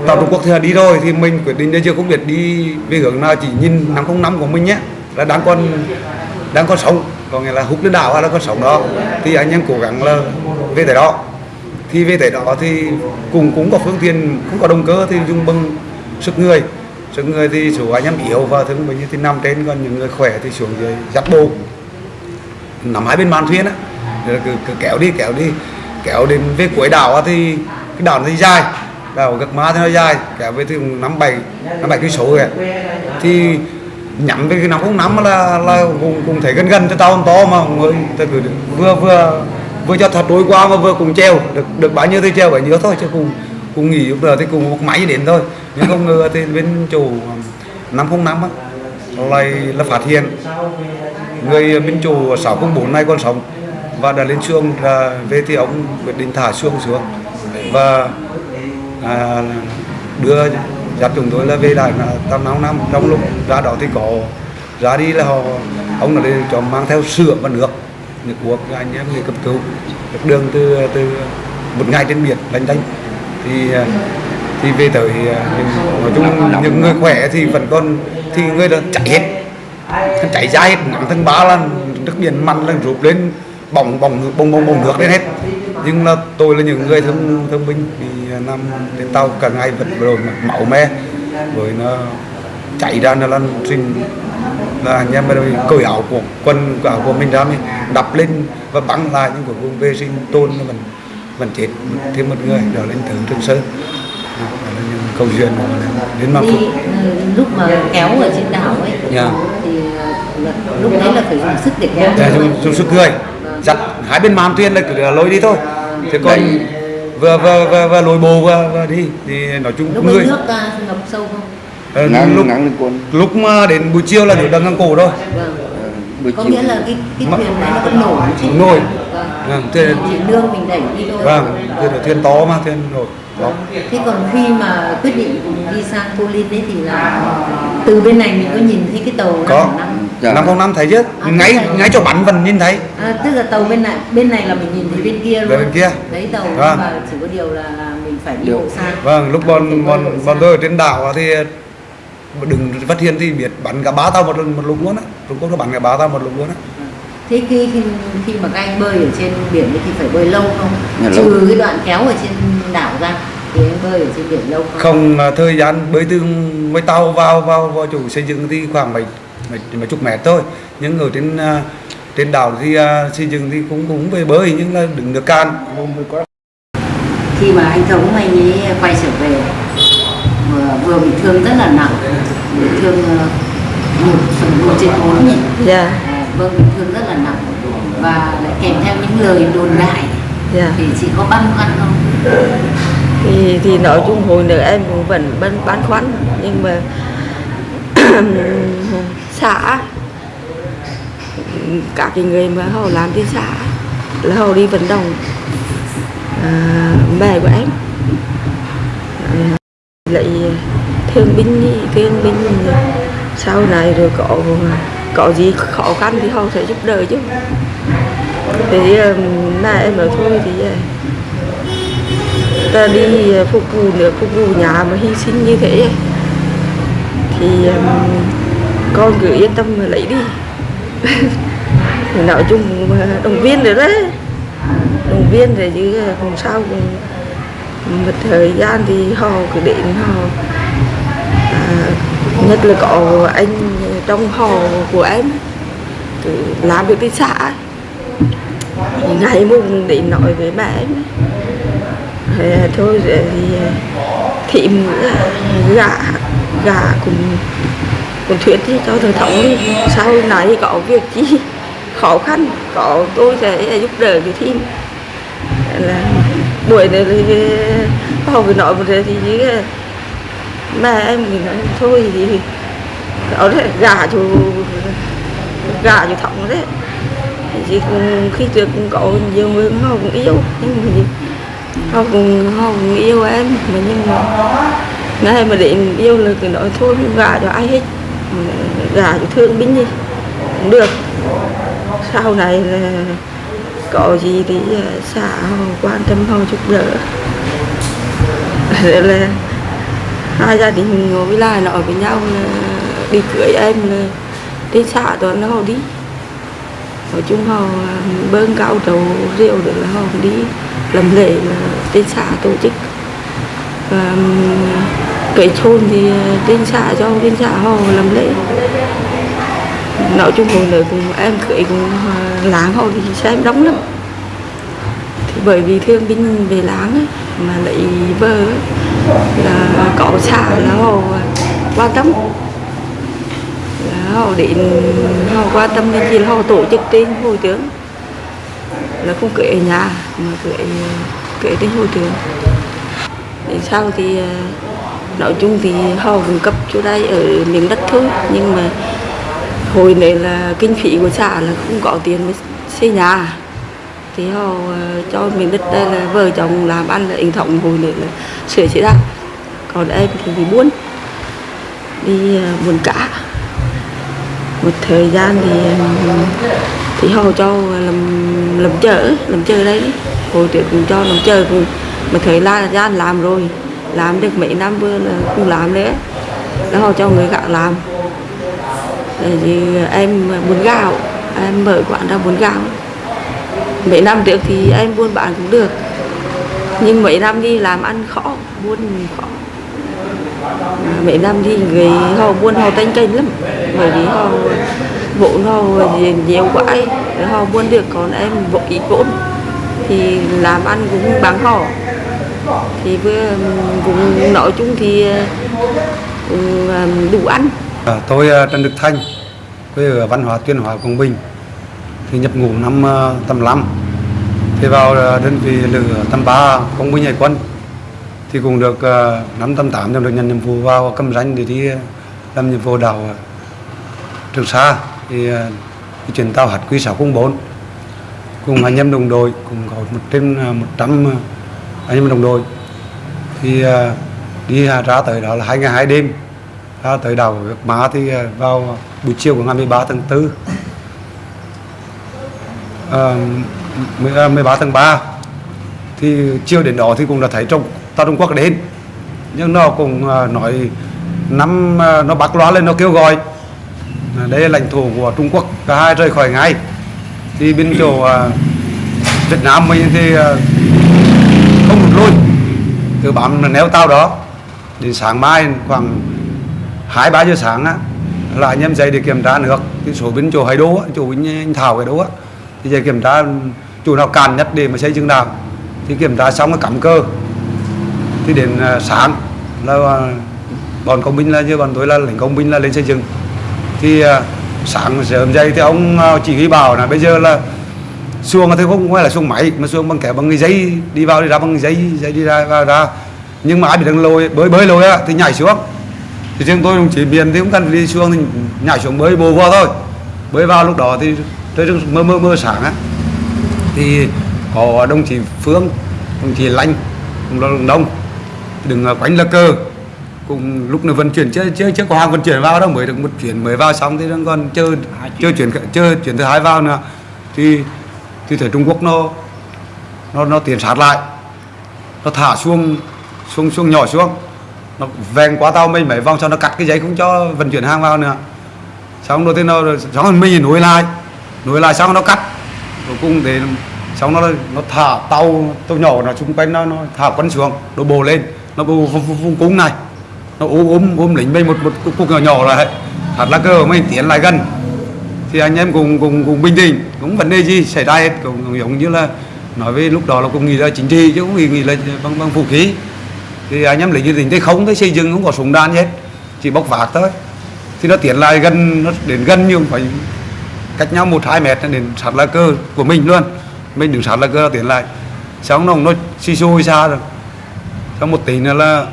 tàu Trung Quốc thì là đi rồi thì mình quyết định bây giờ không biết đi về hướng nào chỉ nhìn 505 của mình nhé là đang còn đang còn sống. Có nghĩa là hút lên đảo hay là còn sống đó. Thì anh em cố gắng là về tới đó thì về tới đó thì cùng cũng có phương tiện cũng có động cơ thì dùng bằng sức người. Sức người thì số anh em yếu và thương bệnh thì nằm trên còn những người khỏe thì xuống dưới dắt bộ. Nằm hai bên màn thuyền á cứ, cứ kéo đi kéo đi. Kéo đến về cuối đảo á thì cái đảo nó dài đảo gật má thì nó dài kéo về thì năm bảy năm bảy cây số rồi thì nhắm về cái năm không năm là là cũng, cũng thấy gần gần cho tao to mà người ta cứ vừa vừa vừa cho thật đối qua mà vừa cùng treo. Được được bao nhiêu thì treo bấy nhiêu thôi chứ cùng cùng nghỉ lúc giờ thì cùng một máy đến thôi. Nhưng không ngờ thì bên chủ um, năm không năm á lại là phát hiện người bên chủ 604 này còn sống và đã lên xương là về thì ông quyết định thả xương xuống và à, đưa dắt chúng tôi là về lại là tầm năm năm. Trong lúc ra đó thì có ra đi là họ ông là đi cho mang theo sữa và nước nước uống cho anh em người cấp cứu được đường từ từ một ngày trên biển lanh đanh thì à, thì về tới à, những, nói chung những người khỏe thì vẫn còn thì người đó chạy hết. Chạy ra hết nắm thân ba là nước biển mặn là rụp lên bỏng bỏng bông bông bông nước lên hết. Nhưng là tôi là những người thương thương binh thì à, nằm trên tàu cả ngày vật rồi máu me. Với nó chạy ra nó lăn trình là anh em cởi áo của quân của áo của mình ra mình đập lên và bắn lại nhưng cuối cùng về sinh tôn mình mình chết thêm một người đó lên thử Trường Sơn. Là những câu chuyện của mình đến mà đi ừ, lúc mà kéo ở trên đảo ấy Dạ. thì ờ, lúc đấy là phải dùng sức để kéo. Dạ, dùng, dùng sức người dắt hai bên màn thuyền là cứ là lôi đi thôi. Thế còn vừa vừa vừa, vừa lôi bồ vừa, vừa đi thì nói chung lúc người nước ngập sâu không ờ, ngang lúc ngang lên quân lúc mà đến buổi chiều là nước đang ngang cổ thôi vâng. Buổi có chiều. nghĩa là cái cái Mà- thuyền đấy nó vẫn nổi chứ? Nổi. vâng. Vâng, thế- chỉ nương mình đẩy đi thôi. Vâng thuyền là thuyền to mà thuyền nổi. Đó. Thế còn khi mà quyết định đi sang Cô Linh đấy thì là từ bên này mình có nhìn thấy cái tàu có. năm Dạ. không năm thấy chứ? À, ngay thấy. ngay chỗ bắn vẫn nhìn thấy. À, tức là tàu bên này bên này là mình nhìn thấy bên kia luôn. Bên kia. thấy tàu Vâng. mà chỉ có điều là, là mình phải đi bộ xa vâng lúc À, bọn bọn bọn tôi ở trên đảo thì đừng phát hiện thì biết bắn cả ba tàu một lần một lúc luôn á. Trung Quốc nó bắn cả ba tàu một lúc luôn á. Thế khi khi khi mà các anh bơi ở trên biển thì phải bơi lâu không? Dạ, lâu. trừ cái đoạn kéo ở trên đảo ra thì anh bơi ở trên biển lâu không? Không thời gian bơi từ với tàu vào vào vào chủ xây dựng thì khoảng mấy mấy, mấy chục mét thôi. Nhưng ở trên à, trên đảo thì à, xây dựng thì cũng cũng về bơi nhưng là đừng được can khi mà anh thống anh ấy quay trở về vừa vừa bị thương rất là nặng bị thương ờ, một phần một trên bốn nhỉ Dạ, vâng bị thương rất là nặng và lại kèm theo những lời đồn đại. Dạ. thì chị có băn khoăn không? Thì thì nói chung hồi nữa em cũng vẫn băn băn khoăn nhưng mà xã các cái người mà họ làm trên xã là họ đi vận động à, mẹ của em. Lại thương binh ý, thương binh sau này rồi có có gì khó khăn thì họ sẽ giúp đỡ chứ? Thì là um, em nói thôi thì uh, ta đi uh, phục vụ nữa phục vụ nhà mà hy sinh như thế uh, thì um, con cứ yên tâm mà lấy đi. Nói chung động viên rồi đấy. Động viên rồi chứ còn sao. Cũng một thời gian thì họ cứ đến họ nhất là có anh trong họ của em làm được cái xã. Ngày mùng để nói với mẹ em. Thế thôi thì thịm gà gà cùng cùng thuyết thì cho thầy thống đi. Sau này có việc chi khó khăn, có tôi sẽ giúp đỡ cái thêm là buổi này thì uh, họ vừa nói một thế thì uh, mẹ em thì nói thôi thì ở đấy gà chú gà cho thọng đấy. Thì cũng, khi trước cũng có nhiều người họ cũng yêu nhưng mà gì họ cũng họ cũng yêu em. Mà nhưng mà ngay mà để yêu là cứ nói thôi gà gả cho ai hết. Gả cho thương binh gì cũng được. Sau này là có gì thì à, xã họ quan tâm họ giúp đỡ. Là hai gia đình ngồi với lại ở với nhau là đi cưới em là đi xã toàn nó họ đi. Nói chung họ ờ, bơm cao đầu rượu được là họ đi làm lễ là trên xã tổ chức. Và cái chôn thì trên xã cho trên xã họ làm lễ. Nói chung hồi nữa cùng em cưới cùng láng họ thì xem đóng lắm. Thì bởi vì thương binh về láng ấy, mà lại vợ ấy, là có xã là họ quan tâm là họ điện họ quan tâm đến gì là họ tổ chức trên hội tướng. Là không cưới ở nhà, mà cưới cưới trên hội tướng. Đến sau thì à, nói chung thì họ cung cấp chỗ đây ở miền đất thôi. Nhưng mà hồi này là kinh phí của xã là không có tiền mới xây nhà thì họ ờ, cho miền đất đây là vợ chồng làm ăn là hình thọng hồi nữa là sửa chữa ra còn em thì đi buôn đi ờ, buôn cả một thời gian thì um, thì họ cho làm làm chợ làm chợ đấy hồi trước cũng cho làm chợ cũng mà thời gian làm rồi. Làm được mấy năm vừa là không làm nữa đó họ cho người gạo làm. Thì em buôn gạo em mở quán ra buôn gạo mấy năm trước thì em buôn bán cũng được. Nhưng mấy năm đi làm ăn khó buôn khó. À, mấy năm đi người họ buôn họ tanh tranh lắm. Bởi vì họ vốn họ nhiều quá ấy, họ buôn được còn em vội ít vốn. Thì làm ăn cũng bằng họ. Thì vừa cũng nói chung thì cũng à, đủ ăn. À, tôi à, Trần Đức Thanh quê ở Văn Hóa Tuyên Hóa Quảng Bình thì nhập ngũ năm ờ, tầm năm, thì vào ờ, đơn vị lữ tầm ba, công binh hải quân thì cũng được ờ, năm tầm tám được nhận nhiệm vụ vào cầm Ranh để đi làm nhiệm vụ đảo Trường Sa. Thì à, đi chuyển tàu HQ 604 cùng anh em đồng đội cùng có một trên một 100 anh em đồng đội. Thì đi ra tới đó là hai ngày hai đêm. Ra tới đảo Việt Má thì vào buổi chiều của ngày 13 tháng 4 Ờ, uh, 13 ờ, tháng 3 thì chiều đến đó thì cũng đã thấy trong tàu Trung Quốc đến. Nhưng nó cũng uh, nói năm uh, nó bắt loa lên nó kêu gọi uh, đây là lãnh thổ của Trung Quốc cả hai rời khỏi ngay. Thì bên chỗ uh, Việt Nam mình thì uh, không được lui. Cứ bám neo tàu đó. Đến sáng mai khoảng hai ba giờ sáng á là anh em dậy để kiểm tra nước. Cái số bên chỗ hải đô á chỗ anh thảo hải đô á thì dậy kiểm tra chủ nào càn nhất để mà xây dựng nào thì kiểm tra xong cái cắm cơ. Thì đến à, sáng là à, bọn công binh là như bọn tôi là lính công binh là lên xây dựng. Thì à, sáng sớm dậy thì ông chỉ huy bảo là bây giờ là xuồng thì không phải là xuồng máy, mà xuồng bằng kẻ bằng cái giấy đi vào đi ra bằng cái giấy giấy đi ra, vào ra. Nhưng mà ai bị đang lôi bơi bơi lôi á thì nhảy xuống. Thì riêng tôi đồng chỉ miền thì cũng cần đi xuống thì nhảy xuống bơi bồ vào thôi. Bơi vào lúc đó thì trời đang mơ mơ mơ sáng á. Thì có đồng chí phương đồng chí lanh là đồng đông đừng quánh là cơ cùng lúc này vận chuyển chưa chưa chưa có hàng vận chuyển vào đâu mới được một chuyển mới vào xong thì đang còn chưa chưa chuyển chưa chuyển thứ hai vào nữa. Thì thì thấy Trung Quốc nó nó nó tiến sát lại. Nó thả xuống xuống xuống nhỏ xuống. Nó vèn qua tàu mình mấy vòng sau nó cắt cái giấy không cho vận chuyển hàng vào nữa. Xong rồi thì nó xong rồi mình nối lại nối lại xong nó cắt. Cuối cùng thì xong nó nó thả tàu tàu nhỏ nó xung quanh nó nó thả quân xuống nó bồ lên. Nó bồ vùng, vùng, cung này. Nó ôm ôm ôm lính bên một một cục, nhỏ nhỏ là thật là cơ mình tiến lại gần. Thì anh em cùng cùng cùng bình tĩnh cũng vấn đề gì xảy ra hết. Cũng, cũng giống như là nói về lúc đó là cũng nghĩ là chính trị chứ cũng nghĩ, nghĩ là bằng bằng vũ khí. Thì anh em lính như tình thế không thấy xây dựng không có súng đạn gì hết. Chỉ bóc vác thôi. Thì nó tiến lại gần nó đến gần nhưng phải cách nhau một hai mét đến sát lá cơ của mình luôn. Mình đứng sát lá cơ tiến lại. Xong nó nó xì xôi xa rồi. Xong một tí nữa là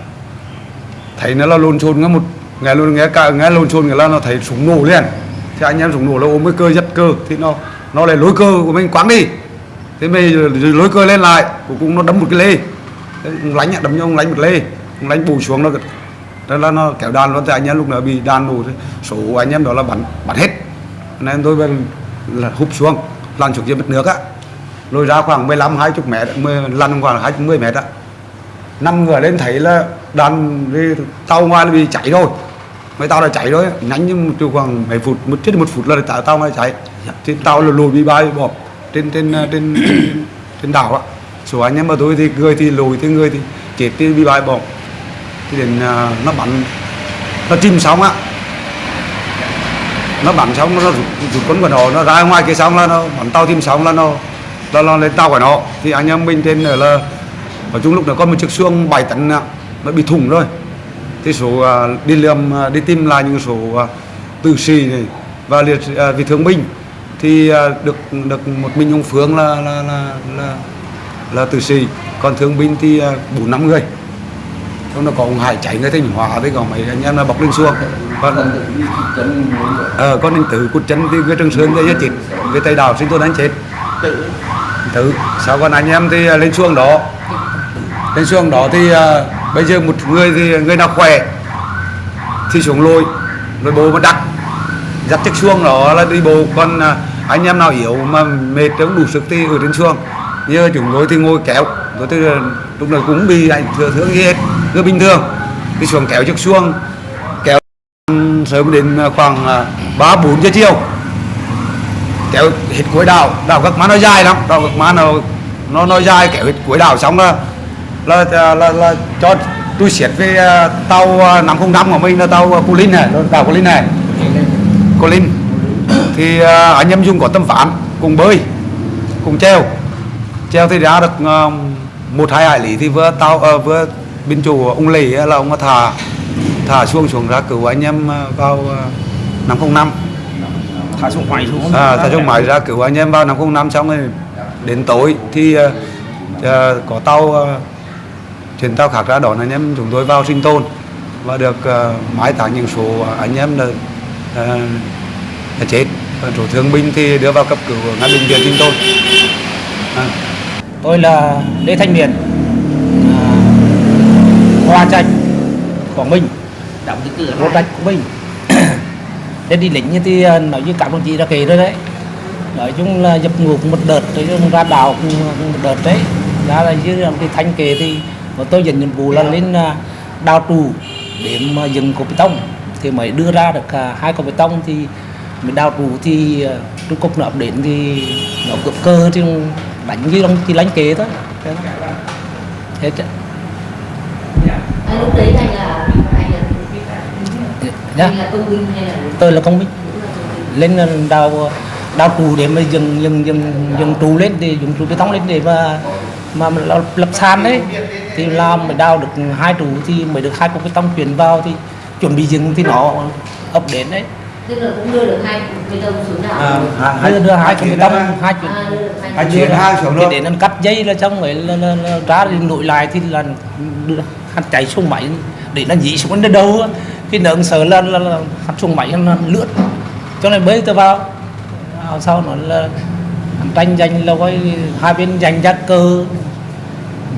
thấy nó là lồn xồn nghe một, nghe luôn nghe cả, nghe lồn xồn cái là nó thấy súng nổ liền. Thì anh em súng nổ là ôm cái cơ giật cơ thì nó nó lại lối cơ của mình quăng đi. Thế mình lối cơ lên lại, cuối cùng nó đấm một cái lê. Ông lánh đấm nhau cho ông lánh một lê. Ông lánh bù xuống nó đó là nó kéo đàn luôn, thì anh em lúc nào bị đàn nổ thì số anh em đó là bắn bắn hết nên tôi bên là hụp xuống lăn xuống dưới mặt nước á. Lôi ra khoảng 15 20 mét 10, lăn khoảng 20 10 mét á. Năm người lên thấy là đàn đi tàu ngoài là bị cháy rồi. Mấy tàu là cháy rồi nhanh như một khoảng mấy phút một chết một phút là tàu tàu ngoài cháy. Thì tàu là lùi bị bay bỏ trên trên à, trên trên, đảo á. Số anh em mà tôi thì người thì lùi thì người thì chết thì bị bay bỏ. Thì đến à, nó bắn nó chìm xong á nó bắn xong nó rút, rút quân của nó nó ra ngoài kia xong là nó bắn tàu tìm xong là nó là nó lên tàu của nó. Thì anh em mình trên là ở chung lúc đó có một chiếc xuông 7 tấn nó bị thủng rồi. Thì số uh, đi liềm uh, đi tìm lại những số uh, tử sĩ này và liệt à, vị thương binh. Thì được được một mình ông Phương là là là là, là tử sĩ. Còn thương binh thì à, bốn năm người trong đó có ông Hải chạy người Thanh Hóa với còn mấy anh em là bọc lên xuông còn ờ con anh tử cút chân thì người Trường Sơn thì chết người Tây Đào sinh tồn đánh chết. Tự sau còn anh em thì à, lên xuông đó? Lên xuông đó thì uh, bây giờ một người thì người nào khỏe thì xuống lôi lôi bố mà đặt dắt chiếc xuông đó là đi bộ còn uh, anh em nào yếu mà mệt không đủ sức thì ở trên xuông như chúng tôi thì ngồi kéo tôi thì lúc nào cũng bị ảnh thừa thương gì hết cứ bình thường. Cứ xuống kéo chiếc xuồng kéo sớm đến à, khoảng à, ba bốn giờ chiều. Kéo hết cuối đảo đảo các má nó dài lắm. Đảo các má nó nó nó dài kéo hết cuối đảo xong là là là, là, là cho tôi xiết với à, tàu à, không 505 của mình là tàu Cô Linh này đảo Cô Linh này. Cô Linh. Thì anh em dùng có tâm phán cùng bơi cùng treo. Treo thì ra được một hai hải lý thì vừa tàu uh, vừa bên chủ ông lì là ông thả thả xuông xuống ra cứu anh em à, vào à, 505 thả xuống máy xuống à, thả xuống máy ra cứu anh em vào 505 xong rồi đến tối thì à, à, có tàu uh, chuyển tàu khác ra đón anh em chúng tôi vào sinh tồn. Và được uh, mai táng những số anh em là, uh, là chết. Còn số thương binh thì đưa vào cấp cứu ở ngay bệnh viện sinh tồn. À. tôi là Lê Thanh Miền à, Hoa Trạch Quảng Bình đóng cái cửa Hoa Trạch Quảng Bình thế đi lính thì à, nói như các đồng chí đã kể rồi đấy. Nói chung là dập ngục một đợt rồi chung ra đảo một đợt đấy. Ra là dưới làm cái thanh kề thì mà tôi nhận nhiệm vụ là lên à, đào trụ để mà dừng cột bê tông. Thì mới đưa ra được à, hai cột bê tông thì mình đào trụ thì trung cục nó đến thì nó cướp cơ thì đánh với ông thì lánh kế thôi. Thế đó. hết á. À, lúc đấy anh là anh là Anh là công binh hay là tôi là công binh. Lên ờ, đào đào trụ để mà dừng dừng dừng dừng trụ lên để dùng trụ bê tông lên để mà mà lập, sàn đấy. Thì làm mới đào được hai trụ thì mới được hai cục bê tông chuyển vào thì chuẩn bị dừng thì nó ập đến đấy. Tức là cũng đưa được hai bê tông xuống đảo. À, đưa, đưa hai cục bê tông hai chuyển à, hai hai chuyển hai xuống thì luôn. để nó cắt dây là xong rồi là, là, là, ra thì nội lại thì là đưa chạy xuống máy để nó dí xuống đến đâu á. khi nợ sợ là, là, là hắn xuống máy nó lướt. Cho nên bơi tôi vào. À, sau nó là hắn tranh giành là coi hai bên giành ra cơ.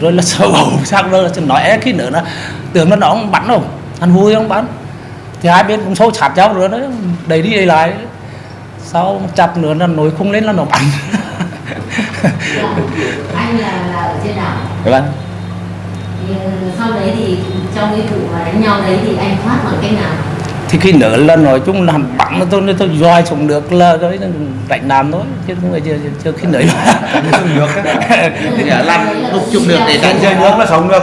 Rồi là sợ bầu sang đó là nói é khi nữa nó tưởng nó nó không bắn đâu hắn vui không bắn? Thì hai bên cũng xô chặt nhau rồi đó đẩy đi đẩy lại. Sau chặt nữa là nổi không lên là nó bắn. Anh là là ở trên đảo. Vâng. thì sau đấy thì trong cái vụ mà đánh nhau đấy thì anh thoát bằng cách nào? Thì khi nở là nói chung là hắn bắn nó tôi nên tôi roi xuống được là cái đánh đàm thôi chứ không phải chưa, chưa, khi nở thì làm lúc chung được để trên chơi nước nó sống được.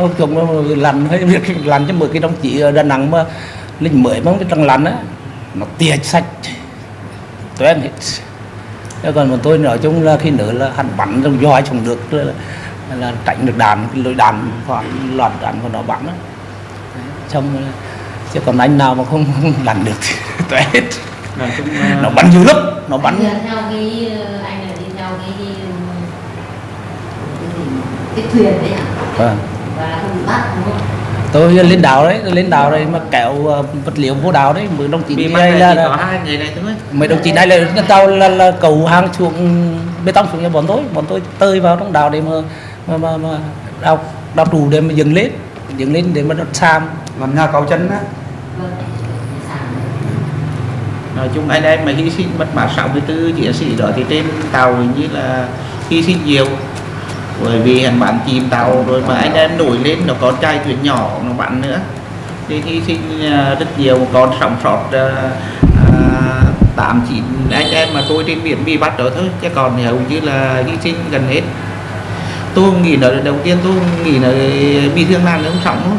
Hôm chung nó làm hay việc làm cho mười cái đồng chí ở Đà Nẵng mà lính mới mà đang làm á nó tia sạch toan hết. Thế còn mà tôi nói chung là khi nữa là hắn bắn trong roi xuống được là, là tránh được đạn cái lối đạn hoặc loạt đạn của nó bắn á. Xong chứ còn anh nào mà không, không làm được thì tuệ hết. Nó bắn dữ lắm nó bắn. Theo cái ờ, anh là đi theo cái cái, cái, thuyền đấy à vâng. Và không bị bắt đúng không? Tôi lên đảo đấy tôi lên đảo đấy mà kéo ờ, vật liệu vô đảo đấy mới đồng chí bị đây là hai người này thôi. Mấy đồng chí này là tàu là, là cầu hàng xuống bê tông xuống cho bọn tôi bọn tôi tơi vào trong đảo để mà mà mà, mà đào đào trụ để mà dừng lên dừng lên để mà nó sam làm nhà cầu chân á. Nói chung anh em mà hy sinh mất mát 64 chiến sĩ đó thì trên tàu hình như là hy sinh nhiều. Bởi vì hắn bắn chìm tàu rồi mà anh em nổi lên nó có trai thuyền nhỏ nó bắn nữa. Thì hy sinh à, rất nhiều. Còn sống sót à, à, tám chín anh em mà tôi trên biển bị bắt đó thôi. Chứ còn thì hầu như là hy sinh gần hết tôi nghĩ là đầu tiên tôi nghĩ là bị thương nặng nó sống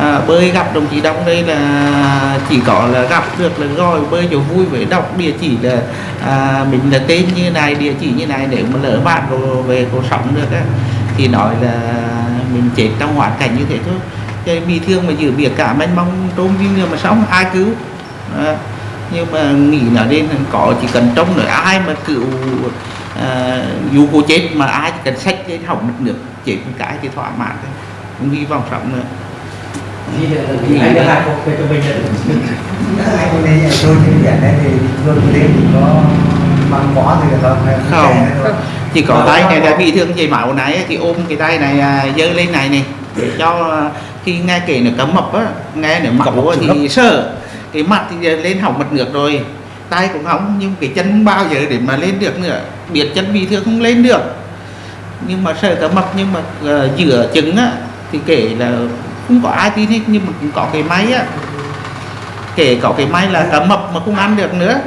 à, bơi gặp đồng chí đông đây là chỉ có là gặp được là rồi bơi chỗ vui với đọc địa chỉ là à, mình là tên như này địa chỉ như này để mà lỡ bạn rồi về cuộc sống được á. Thì nói là mình chết trong hoàn cảnh như thế thôi. Cái bị thương mà giữ biệt cả mênh mong trốn đi nhưng mà sống ai cứu? À, nhưng mà nghĩ là đây có chỉ cần trông nữa ai mà cứu à, dù cô chết mà ai chỉ cần sách cái hỏng được nước chết một cái thì thỏa mãn thôi. Không hy vọng sống nữa. Anh đã cuộc về cho mình hai con này tôi trên biển đấy thì luôn lên thì có băng bó thì không? Không. chỉ có tay này là bị thương chảy máu này thì ôm cái tay này à, giơ lên này này để cho à, khi nghe kể nó cấm mập á nghe nó á thì sợ. Cái mặt thì lên hỏng mật ngược rồi tay cũng hỏng nhưng cái chân không bao giờ để mà lên được nữa. Biết chân bị thương không lên được. Nhưng mà sợ cả mập nhưng mà uh, giữa trứng á thì kể là không có ai tin hết nhưng mà cũng có cái máy á. Kể có cái máy là cấm mập mà không ăn được nữa.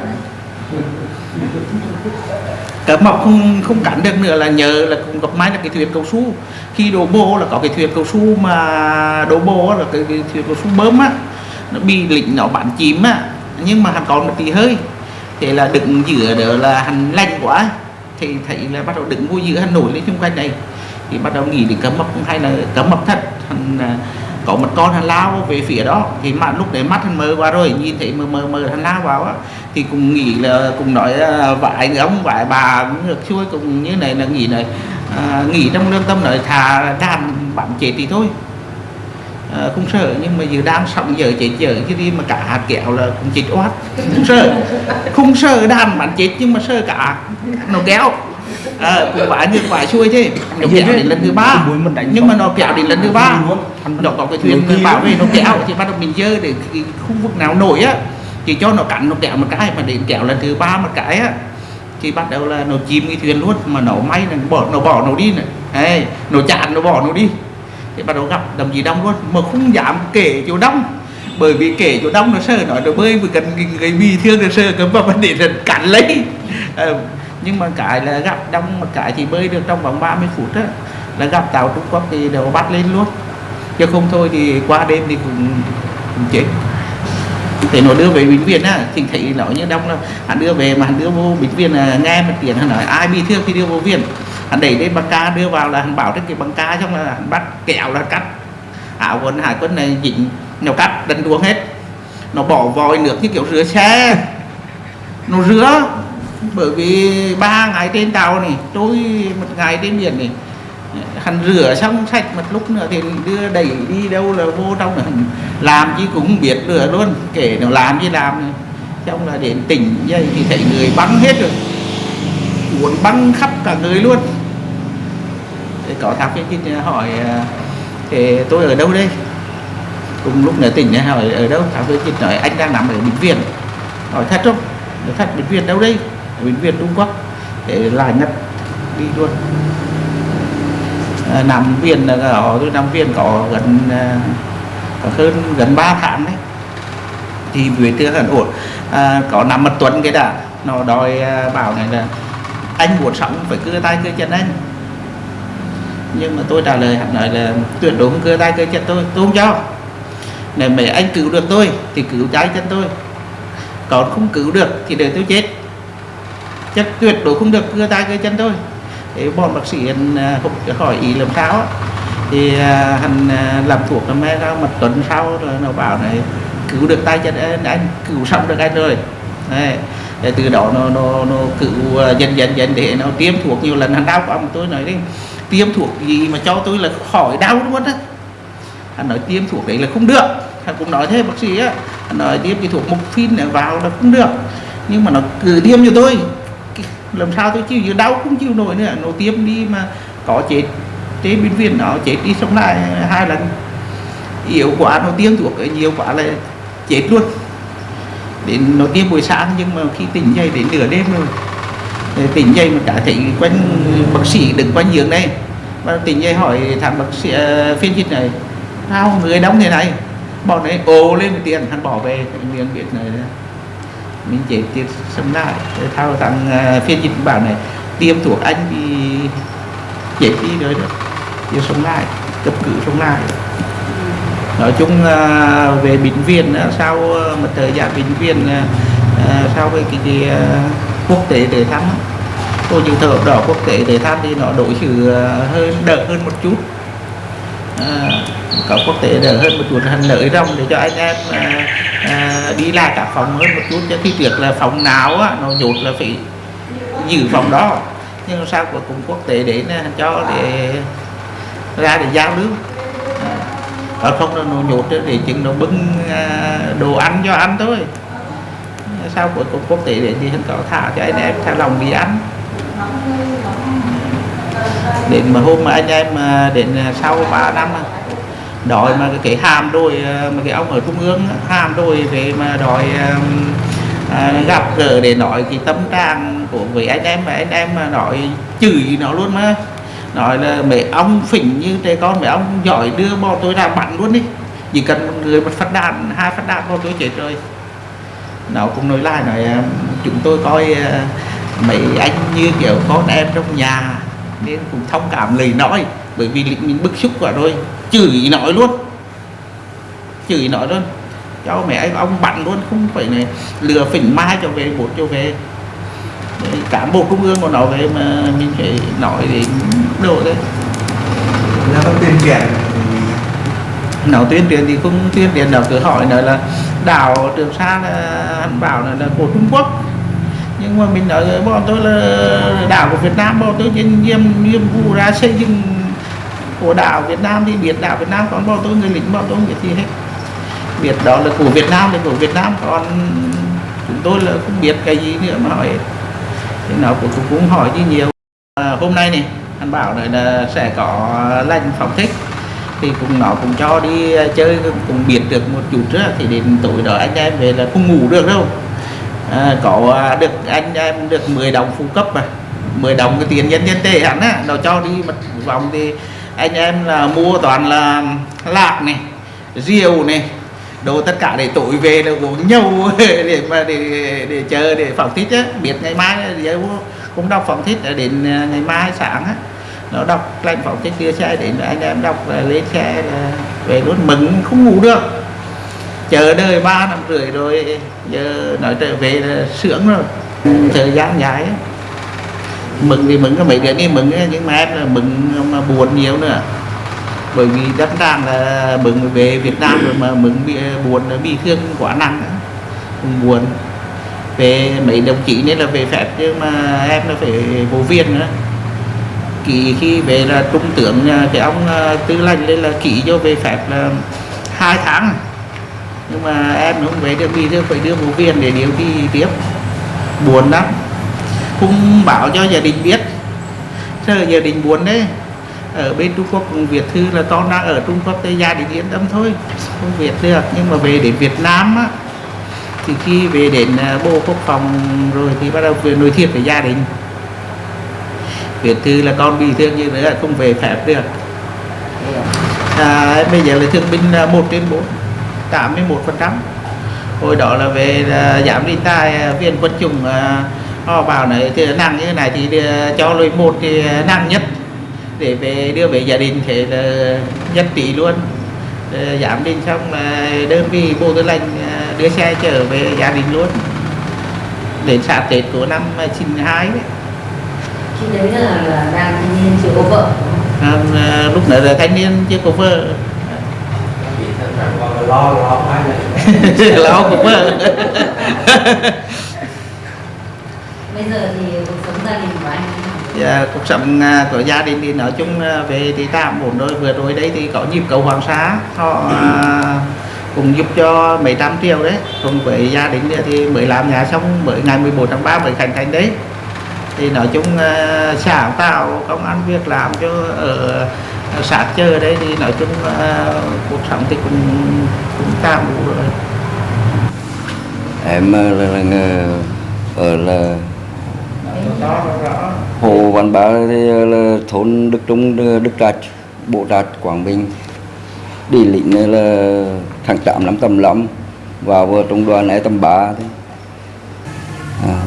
Cá mập không không cắn được nữa là nhờ là cũng gặp máy là cái thuyền cầu su khi đổ bô là có cái thuyền cầu su mà đổ bô là cái, cái thuyền cầu su bơm á nó bị lịnh nó bắn chìm á nhưng mà hắn còn một tí hơi. Thế là đựng giữa đó là hắn lạnh quá. Thì thấy là bắt đầu đựng vô giữa hắn nổi lên xung quanh này. Thì bắt đầu nghĩ đến cấm mập hay là cấm mập thật. Hắn à, có một con hắn lao về phía đó. Thì mà lúc đấy mắt hắn mơ qua rồi. Nhìn thấy mờ mờ mờ hắn lao vào á thì cũng nghĩ là cùng nói à, vài ông vài bà cũng được. Xuôi cùng như này là nghĩ này à, nghĩ trong lương tâm nói thà đàn bạn chết thì thôi à, không sợ nhưng mà giờ đang sống giờ chết giờ chứ đi mà cả hạt kẹo là cũng chết oát. Không sợ. Không sợ đàn bắn chết nhưng mà sợ cả nó kéo. À, cũng phải như phải xuôi chứ. Nó kéo đến lần thứ ba. nhưng mà nó kéo đến lần thứ ba. Nó có cái thuyền bảo vệ nó kéo thì bắt đầu mình dơ để cái khu vực nào nổi á chỉ cho nó cắn nó kéo một cái mà đến kéo lần thứ ba một cái á thì bắt đầu là nó chìm cái thuyền luôn. Mà nó may là nó bỏ nó bỏ nó đi này. Hey, nó chặn nó bỏ nó đi thì bắt đầu gặp đồng chí đông luôn. Mà không dám kể chỗ đông bởi vì kể chỗ đông nó sợ nói nó bơi vì cần cái bị thương nó sợ cấm vào vấn đề là cắn lấy. À, nhưng mà cái là gặp đông một cái thì bơi được trong vòng 30 phút á là gặp tàu Trung Quốc thì đều bắt lên luôn. Chứ không thôi thì qua đêm thì cũng, cũng chết. Thì nó đưa về bệnh viện á thì thấy nó như đông là hắn đưa về mà hắn đưa vô bệnh viện là nghe một tiếng hắn nói ai bị thương thì đưa vô viện anh đẩy lên băng ca đưa vào là anh bảo trên cái băng ca xong là anh bắt kẹo là cắt. Áo quần hải quân này dính nó cắt, đánh đuống hết. Nó bỏ vòi nước như kiểu rửa xe. Nó rửa, bởi vì ba ngày trên tàu này tôi một ngày trên biển này, hắn rửa xong sạch một lúc nữa thì đưa đẩy đi đâu là vô trong là làm chứ cũng biết rửa luôn, kể nó làm gì làm xong là đến tỉnh dây thì thấy người bắn hết rồi cuốn băng khắp cả người luôn. Thì có thằng cái hỏi à, thì tôi ở đâu đây? Cùng lúc nữa tỉnh hỏi ở đâu? Thằng cái kia nói anh đang nằm ở bệnh viện. Hỏi thật không? Nói thật bệnh viện đâu đây? Ở bệnh viện trung quốc. Để là nhập đi luôn. À, nằm viện là ở tôi nằm viện có gần à, có hơn gần 3 tháng đấy. Thì về tương hẳn ổn. À, có nằm một tuần cái đã. Nó đòi à, bảo này là anh muốn sống phải cưa tay cưa chân anh. Nhưng mà tôi trả lời hắn nói là tuyệt đối không cưa tay cưa chân tôi tôi không cho. Nếu mà anh cứu được tôi thì cứu trái chân tôi. Còn không cứu được thì để tôi chết. Chắc tuyệt đối không được cưa tay cưa chân tôi. Thì bọn bác sĩ không à, hỏi ý làm sao thì à, hắn à, làm thuộc năm mẹ ra một tuần sau rồi nó bảo này cứu được tay chân anh, anh cứu xong được anh rồi. Đấy. Để từ đó nó nó nó cứ à, dần dần dần để nó tiêm thuốc. Nhiều lần hắn đau của ông tôi nói đi, tiêm thuốc gì mà cho tôi là khỏi đau luôn á. Anh nói tiêm thuốc đấy là không được. Anh cũng nói thế, bác sĩ á. Anh nói tiêm cái thuốc mục phin này vào là không được. Nhưng mà nó cứ tiêm cho tôi. Làm sao tôi chịu đau không chịu nổi nữa. Nó tiêm đi mà có chết tế bệnh viện nó chết đi sống lại hai lần. Yếu quá, nó tiêm thuốc ấy, nhiều quá là chết luôn đến nó tiêm buổi sáng nhưng mà khi tỉnh dậy đến nửa đêm rồi. Tỉnh dậy mà cả thấy quanh bác sĩ đứng quanh giường đây và tỉnh dậy hỏi thằng bác sĩ uh, phiên dịch này sao người đóng thế này? Bọn ấy ồ lên một tiền hắn bỏ về miếng viện này mình chết chết sống lại. Thao thằng uh, phiên dịch bảo này tiêm thuộc anh thì chết đi rồi đó. Giờ sống lại cấp cứu sống lại nói chung à, về bệnh viện á, sau ờ, một thời gian bệnh viện à, ờ, ờ, sau cái cái, cái quốc tế để thăm tôi cô dự thợ đỏ quốc tế để thăm thì nó đổi xử hơn đỡ hơn một chút. À, có quốc tế đỡ hơn một chút hành lợi rong để cho anh em à, à, đi lại các phòng hơn một chút. Cho khi việc là phòng nào á, nó nhột là phải giữ phòng đó. Nhưng sao cũng cùng quốc tế đến cho để ra để giao lưu ở không là nó nhột thì để chừng nó bưng à, đồ ăn cho ăn thôi. Sao cuối cùng quốc tế để thì hắn có thả cho anh em thả lòng đi ăn. Đến mà hôm mà anh em à, đến à, sau 3 năm đòi mà cái, hàm đôi mà cái ông ở trung ương hàm đôi về mà đòi à, gặp gỡ để nói cái tâm trạng của với anh em mà anh em mà nói chửi nó luôn mà nói là mẹ ông phỉnh như trẻ con, mẹ ông giỏi đưa bọn tôi ra bắn luôn đi. Chỉ cần một người, một phát đạn, hai phát đạn bọn tôi chết rồi. Nó cũng nói lại nói chúng tôi coi à, mấy anh như kiểu con em trong nhà nên cũng thông cảm lời nói, bởi vì mình bức xúc quá rồi. Chửi nói luôn. Chửi nói luôn. Cho mẹ anh ông bắn luôn, không phải này lừa phỉnh mai cho về, bố cho về. Cả cán bộ trung ương của nó về mà mình phải nói đến đồ đấy. Ra có tuyên truyền. Nó tuyên truyền thì không tuyên truyền nó cứ hỏi nói là đảo trường sa là hắn bảo là, là của trung quốc. Nhưng mà mình nói bọn tôi là đảo của việt nam bọn tôi trên nhiệm nhiệm vụ ra xây dựng của đảo việt nam thì biết đảo việt nam còn bọn tôi người lính bọn tôi không biết gì hết. Biết đó là của việt nam là của việt nam còn chúng tôi là không biết cái gì nữa mà hỏi thì nó cũng cũng, cũng hỏi đi nhiều. À, hôm nay này anh bảo này là sẽ có lành phòng thích. Thì cũng nó cũng cho đi ờ, chơi cũng biết được một chút nữa thì đến tối đó anh em về là không ngủ được đâu. Ờ, à, có được anh em được 10 đồng phụ cấp mà. 10 đồng cái tiền nhân dân tệ hẳn á nó cho đi một vòng thì anh em là mua toàn là lạc này rượu này đồ tất cả để tối về là uống nhau để mà để để chờ để phỏng thích á. Biết ngày mai giờ cũng đọc phóng thích đến à, ngày mai sáng á. Nó đọc lệnh phóng thích đưa xe đến anh em đọc là lên xe là về luôn mừng, không ngủ được. Chờ đợi ba năm rưỡi rồi, giờ nói trở về là sướng rồi. Thời gian dài á. mừng thì mừng, có mấy đứa đi mừng nhưng mà em là mừng mà buồn nhiều nữa. Bởi vì đất đang là mừng về Việt Nam rồi mà mừng bị à, buồn, bị thương quá nặng cũng buồn về mấy đồng chí nên là về phép nhưng mà em là phải vô viên nữa. Ký khi về là trung tướng à, cái ông à, tư lệnh lên là ký cho về phép là hai tháng. Nhưng mà em không về được, vì phải đưa vô viên để điều trị tiếp. Buồn lắm. Không bảo cho gia đình biết. Giờ gia đình buồn đấy. Ở bên Trung Quốc, Việt Thư là con đang ở Trung Quốc thì gia đình yên tâm thôi. Không Việt được, nhưng mà về đến Việt Nam á thì khi về đến à, Bộ Quốc phòng rồi thì bắt đầu về nối thiệt với gia đình. Việt Thư là con bị thương như thế là không về phép được. À, bây giờ là thương binh à, 1 trên 4 81 phần trăm. Hồi đó là về là giảm đi tai à, viên quân chủng họ bảo này thì nặng như thế này thì cho lối một thì nặng nhất. Để về đưa về gia đình thì là nhất tỷ luôn. Ờ, giảm đi xong là đơn vị bộ tư lệnh đưa xe trở về gia đình luôn. Đến sát tết của năm 92 đấy. khi đấy là, là đang thanh niên chưa có vợ À, lúc đó là thanh niên chưa có vợ. Lo lo hai lo vợ. Bây giờ thì cuộc sống gia đình của anh à, cuộc sống à, của gia đình thì nói chung về thì tạm ổn rồi. Vừa rồi đấy thì có nhịp cầu hoàng sa. Họ à, cũng giúp cho mấy trăm triệu đấy. Cùng với gia đình thì mới làm nhà xong mới ngày 11 tháng 3 mới khánh thành đấy. Thì nói chung à, sáng tạo công ăn việc làm cho ở xã chơi đấy thì nói chung ờ, cuộc sống thì cũng cũng tạm đủ rồi. Em ờ, là, là, là ở là hồ văn bá thì là thôn đức trung đức trạch bộ trạch quảng bình đi lĩnh này là tháng 8 năm tầm lắm vào ờ, trung đoàn này tầm 3 thì à,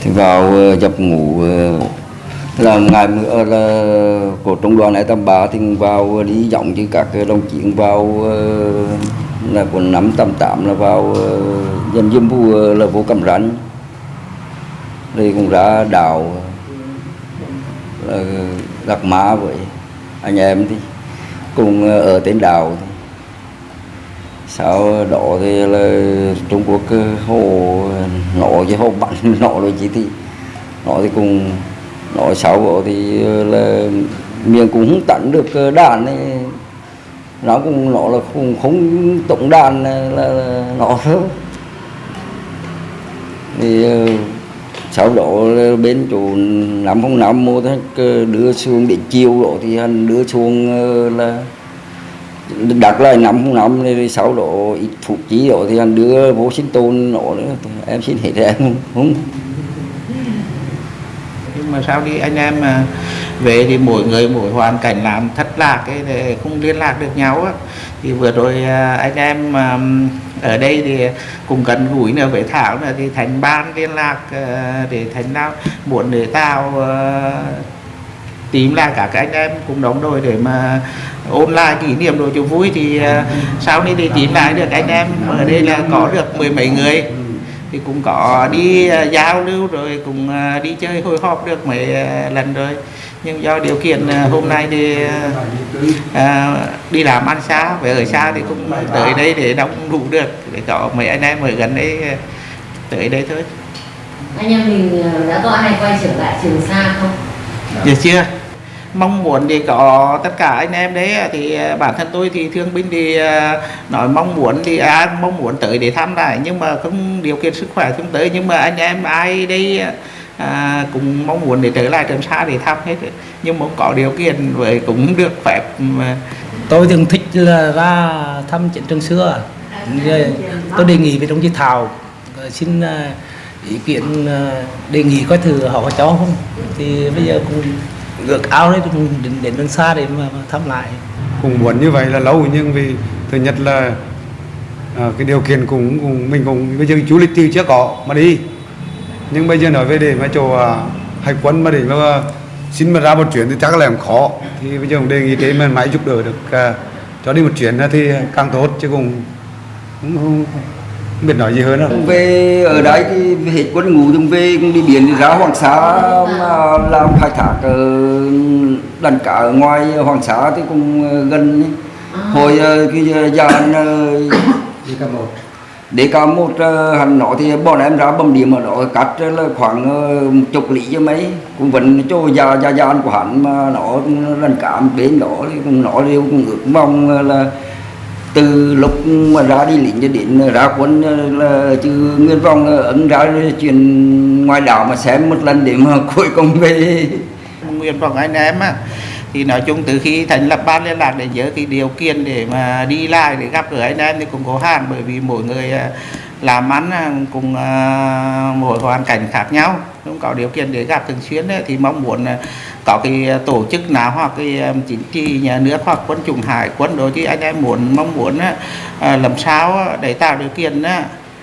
thì vào ờ, dập ngủ ờ, là ngày mưa ờ, là của trung đoàn này tầm 3 thì vào đi giọng chứ các đồng chí vào là của năm tầm tám là vào dân dân vụ là vô cầm rắn đây cũng ra đào là đặt má với anh em thì cùng ờ, ở trên đảo. Sau đó thì là Trung Quốc ờ, hồ nổ chứ hồ bắn nổ rồi chỉ thì nó thì cùng nói sau đó thì ờ, là miệng cũng không tận được đàn ấy. Nó cũng nó là cũng không tổng đàn là, là, là nó thôi. Thì sau đó bên chỗ năm không năm mua thế đưa xuống để chiều đó thì anh đưa xuống ờ, là đặt lại năm không năm thì sau đó ít phục chí đó thì anh đưa vô sinh tôn nó nữa. Em xin hết em không, nhưng mà sau đi anh em mà về thì mỗi người mỗi hoàn cảnh làm thất lạc cái không liên lạc được nhau á. Thì vừa rồi ờ, anh em ở đây thì cùng gần gũi nữa, với Thảo nữa, thì thành ban liên lạc ờ, để thành nào muốn để tao ờ, tìm lại cả các anh em cùng đóng đôi để mà ôn lại kỷ niệm đồ cho vui, thì ờ, sau này thì tìm lại được anh em. Ở đây là có được mười mấy người. Thì cũng có đi giao lưu rồi cũng đi chơi, hồi họp được mấy lần rồi nhưng do điều kiện à, hôm nay thì à, à, đi làm ăn xa về ở xa thì cũng tới đây để đóng đủ được để có mấy anh em ở gần đây à, tới đây thôi. Anh em mình đã có ai quay trở lại trường sa không? Được chưa. Mong muốn thì có tất cả anh em đấy thì à, bản thân tôi thì thương binh thì à, nói mong muốn thì cũng mong muốn tới để thăm lại nhưng mà không điều kiện sức khỏe không tới nhưng mà anh em ai đây à, cũng mong muốn để trở lại trường sa để thăm hết. Nhưng mà có điều kiện với cũng được phép mà. Tôi thường thích là ra thăm chiến trường xưa. Tôi đề nghị với đồng chí Thảo ờ, xin ờ, ý kiến ờ, đề nghị coi thử họ có cho không. Thì bây giờ cũng ước ao đấy cũng đến, đến đường xa để mà, thăm lại. Cũng muốn như vậy là lâu nhưng vì thứ nhất là à, cái điều kiện cũng, cũng mình cũng bây giờ du lịch thì chưa có mà đi nhưng bây giờ nói về để mà chỗ à, hải quân mà để mà xin mà ra một chuyến thì chắc là cũng khó. Thì bây giờ cũng đề nghị cái mà máy giúp đỡ được à, cho đi một chuyến thì càng tốt chứ cũng cũng không, không biết nói gì hơn đâu. Về ở đấy thì hết quân ngũ thì về cũng đi biển đi ra Hoàng Sa mà làm khai thác ở đàn cá ở ngoài Hoàng Sa thì cũng ờ, gần ấy. hồi ờ, cái ờ, dàn ờ, đi cả một để cả một ờ, hắn hành nó thì bọn em ra bầm điểm ở đó cắt là khoảng ờ, chục lý cho mấy. Cũng vẫn chỗ già già gian của hắn mà nó lần cảm bên đó thì cũng nó đều cũng ước mong là từ lúc mà ra đi lính cho đến ra quân ờ, là chứ nguyên vọng ấn ra chuyện ngoài đảo mà xem một lần để mà cuối cùng về. Nguyện vọng anh em á thì nói chung từ khi thành lập ban liên lạc để nhớ cái điều kiện để mà đi lại để gặp gỡ anh em thì cũng có hạn bởi vì mỗi người à, làm ăn à, cùng à, mỗi hoàn cảnh khác nhau. Không có điều kiện để gặp thường xuyên ấy, thì mong muốn à, có cái tổ chức nào hoặc cái chính trị nhà nước hoặc quân chủng hải quân đối với anh em muốn mong muốn làm sao để tạo điều kiện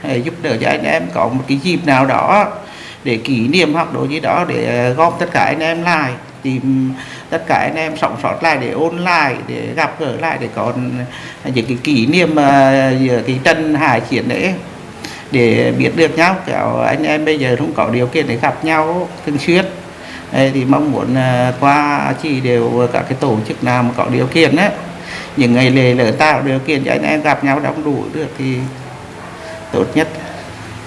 để giúp đỡ cho anh em có một cái dịp nào đó để kỷ niệm hoặc đối với đó để gom tất cả anh em lại tìm tất cả anh em sống sót lại để ôn lại, để gặp gỡ lại, để có những cái kỷ niệm ờ, giữa cái trận hải chiến đấy. Để biết được nhau, kiểu anh em bây giờ không có điều kiện để gặp nhau thường xuyên. Thì mong muốn ờ, qua chỉ đều các cái tổ chức nào mà có điều kiện á, những ngày lễ lỡ tạo điều kiện cho anh em gặp nhau đông đủ được thì tốt nhất.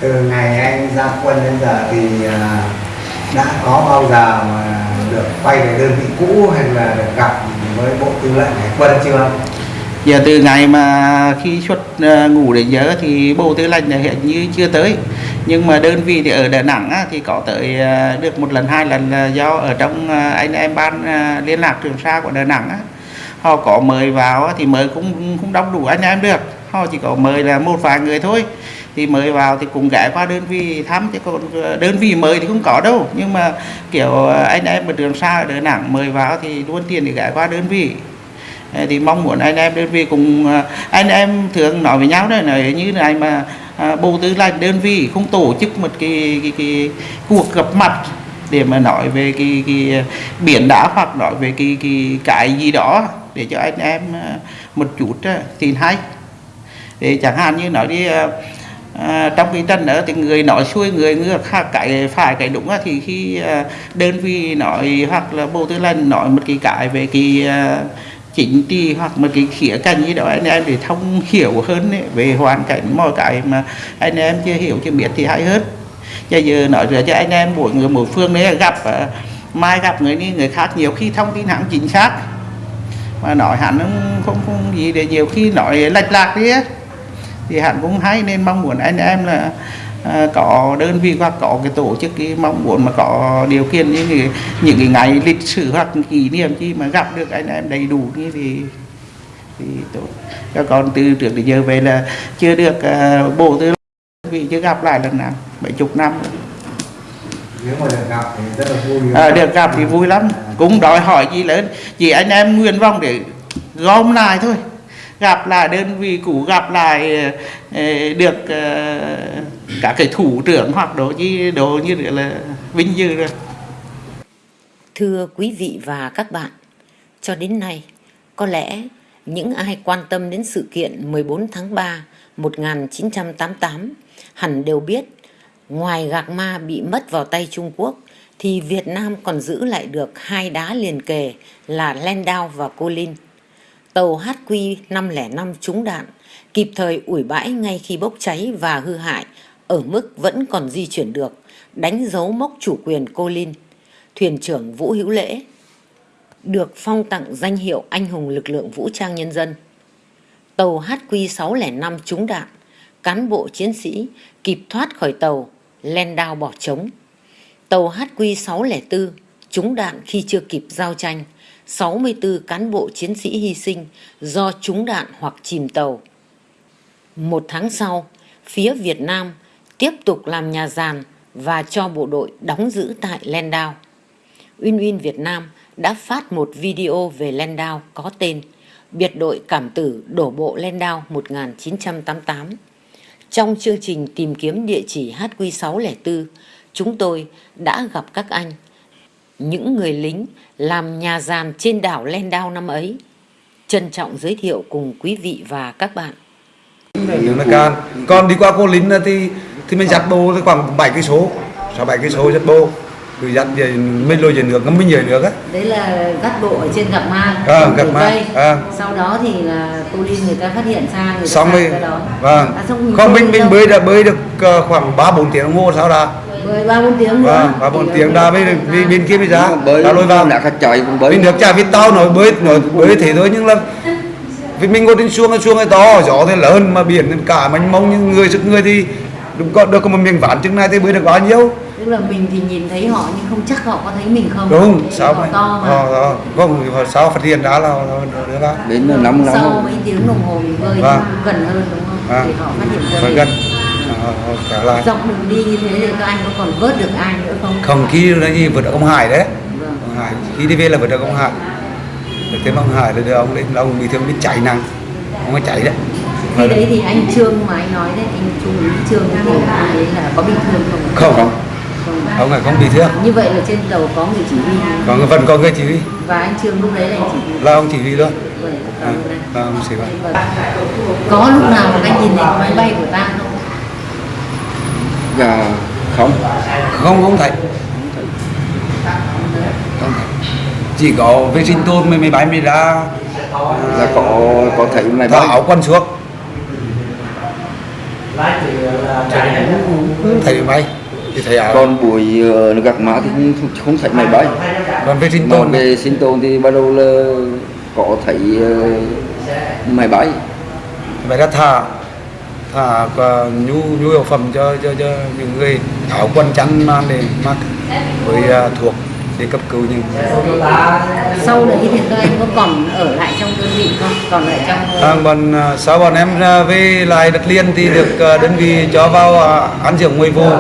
Từ ngày anh ra quân đến giờ thì ờ, đã có bao giờ mà được quay về đơn vị cũ hay là được gặp với bộ tư lệnh hải quân chưa? Giờ từ ngày mà khi xuất ờ, ngủ đến giờ thì bộ tư lệnh là hiện như chưa tới. Nhưng mà đơn vị thì ở Đà Nẵng á, thì có tới ờ, được một lần hai lần là do ở trong ờ, anh em ban liên lạc trường sa của Đà Nẵng á, họ có mời vào á, thì mời cũng không đông đủ anh em được. Họ chỉ có mời là một vài người thôi thì mời vào thì cùng ghé qua đơn vị thăm chứ còn ờ, đơn vị mời thì không có đâu. Nhưng mà kiểu anh em ở trường xa ở Đà Nẵng mời vào thì luôn tiền thì ghé qua đơn vị. Ờ, thì mong muốn anh em đơn vị cùng ờ, anh em thường nói với nhau đấy là như này mà à, bộ tư lệnh đơn vị không tổ chức một cái, cái, cái cuộc gặp mặt để mà nói về cái, cái biển đá hoặc nói về cái, cái cái gì đó để cho anh em một chút thì hay. Để chẳng hạn như nói đi à, trong cái trần đó thì người nói xuôi người ngược khác cái phải cái đúng á, thì khi à, đơn vị nói hoặc là bộ tư lệnh nói một cái cái về cái à, chính trị hoặc một cái khía cạnh gì đó anh em để thông hiểu hơn ấy, về hoàn cảnh mọi cái mà anh em chưa hiểu chưa biết thì hay hơn. Bây giờ nói ra cho anh em mỗi người mỗi phương đấy gặp à, mai gặp người đi người khác nhiều khi thông tin hãng chính xác. Mà nói hẳn không không, không gì để nhiều khi nói lệch lạc đi á thì hẳn cũng hay nên mong muốn anh em là à, có đơn vị hoặc có cái tổ chức cái mong muốn mà có điều kiện như cái, những cái ngày lịch sử hoặc kỷ niệm chi mà gặp được anh em đầy đủ như thì thì tốt. Cho còn từ trước đến giờ về là chưa được à, bộ tư vị chưa gặp lại lần nào mấy chục năm. Rồi. nếu mà được gặp thì rất là vui. À, được gặp thì vui lắm. Cũng đòi hỏi gì lớn chỉ anh em nguyện vọng để gom lại thôi gặp lại đơn vị cũ gặp lại ờ, được ờ, cả cái thủ trưởng hoặc đồ như đồ như là vinh dự rồi Thưa quý vị và các bạn, cho đến nay, có lẽ những ai quan tâm đến sự kiện 14 tháng 3 1988 hẳn đều biết ngoài gạc ma bị mất vào tay Trung Quốc thì Việt Nam còn giữ lại được hai đá liền kề là Landau và Colin. Tàu HQ505 trúng đạn, kịp thời ủi bãi ngay khi bốc cháy và hư hại, ở mức vẫn còn di chuyển được, đánh dấu mốc chủ quyền Cô Linh. Thuyền trưởng Vũ Hữu Lễ được phong tặng danh hiệu Anh hùng lực lượng vũ trang nhân dân. Tàu HQ605 trúng đạn, cán bộ chiến sĩ kịp thoát khỏi tàu, len đao bỏ trống. Tàu HQ604 trúng đạn khi chưa kịp giao tranh, 64 cán bộ chiến sĩ hy sinh do trúng đạn hoặc chìm tàu. Một tháng sau, phía Việt Nam tiếp tục làm nhà giàn và cho bộ đội đóng giữ tại Landau. Uyên Uyên Việt Nam đã phát một video về Landau có tên Biệt đội cảm tử đổ bộ Landau 1988. Trong chương trình tìm kiếm địa chỉ HQ604, chúng tôi đã gặp các anh, những người lính làm nhà giàn trên đảo Landau năm ấy. Trân trọng giới thiệu cùng quý vị và các bạn. nếu là can còn đi qua cô lính thì thì mình dắt bô khoảng 7 cây số sáu bảy cây số dắt bô rồi dắt về mình lôi về nước ngắm mình về nước á đấy là gắt bộ ở trên gặp ma À, gặp ma, à. sau đó thì là cô linh người ta phát hiện ra người ta xong rồi vâng à, xong mình không mình mình đâu? bơi đã bơi được ờ, khoảng ba bốn tiếng đồng hồ sau đó bơi ba bốn tiếng nữa. Vâng ba bốn Thì tiếng. Đã ta mới bên bên kia mới ra bơi đã lôi vào. đã khách chạy cũng bơi mình được trả biết tao nói bơi nói bơi thế thôi nhưng là vì mình ngồi trên xuông cái xuông cái to gió thì lớn mà biển cả mênh mông nhưng người sức người thì đúng có được có một miếng ván chừng này thì bơi được bao nhiêu? Tức là mình thì nhìn thấy họ nhưng không chắc họ có thấy mình không. Đúng Vì sao họ mà to mà. Ờ, ờ, không sao phát hiện ra là, được ra đến là năm sau năm mấy tiếng đồng hồ mình bơi Vâng. gần hơn đúng không? Vâng. để họ phát hiện ra mình. gần Lại dọc đường đi như thế thì các anh có còn vớt được ai nữa không? Không khi là gì vượt được ông Hải đấy. Vâng. ông Hải khi đi về là vượt được ông Hải. Được thêm ông Hải là đưa ông lên là ông bị thương bị chạy nặng. Ông ấy chạy đấy. Khi đấy thì anh trương mà anh nói đấy anh trung úy trương thì anh ấy là có bị thương không? Không. Không. Ông này không bị thương. Như vậy là trên tàu có người chỉ huy. Còn vẫn có người chỉ huy. Và anh trương lúc đấy là anh chỉ huy. Là ông chỉ huy luôn. Vâng, cảm ơn anh. là ông chỉ huy. Vâng. có lúc nào mà anh nhìn thấy máy bay của ta không và không. Không không thấy. Không thấy. Chỉ có vệ sinh tôn mới máy bay mới ra. Là có có thấy máy thả áo quần xuống. Thấy máy bay thì thấy áo. Còn buổi ờ, gặp má thì không, không thấy máy bay. Còn về sinh tồn về sinh tồn thì bắt đầu là có thấy ờ, máy bay. Phải đã thả thả ờ, nhu nhu yếu phẩm cho cho cho những người áo quần chăn mang để mặc với ờ, thuộc để cấp cứu những sau đấy thì anh có còn ở lại trong đơn vị không? Còn lại trong À, bọn à, sau bọn em về lại đất liền thì được à, đơn vị cho vào à, ăn dưỡng 10 vụ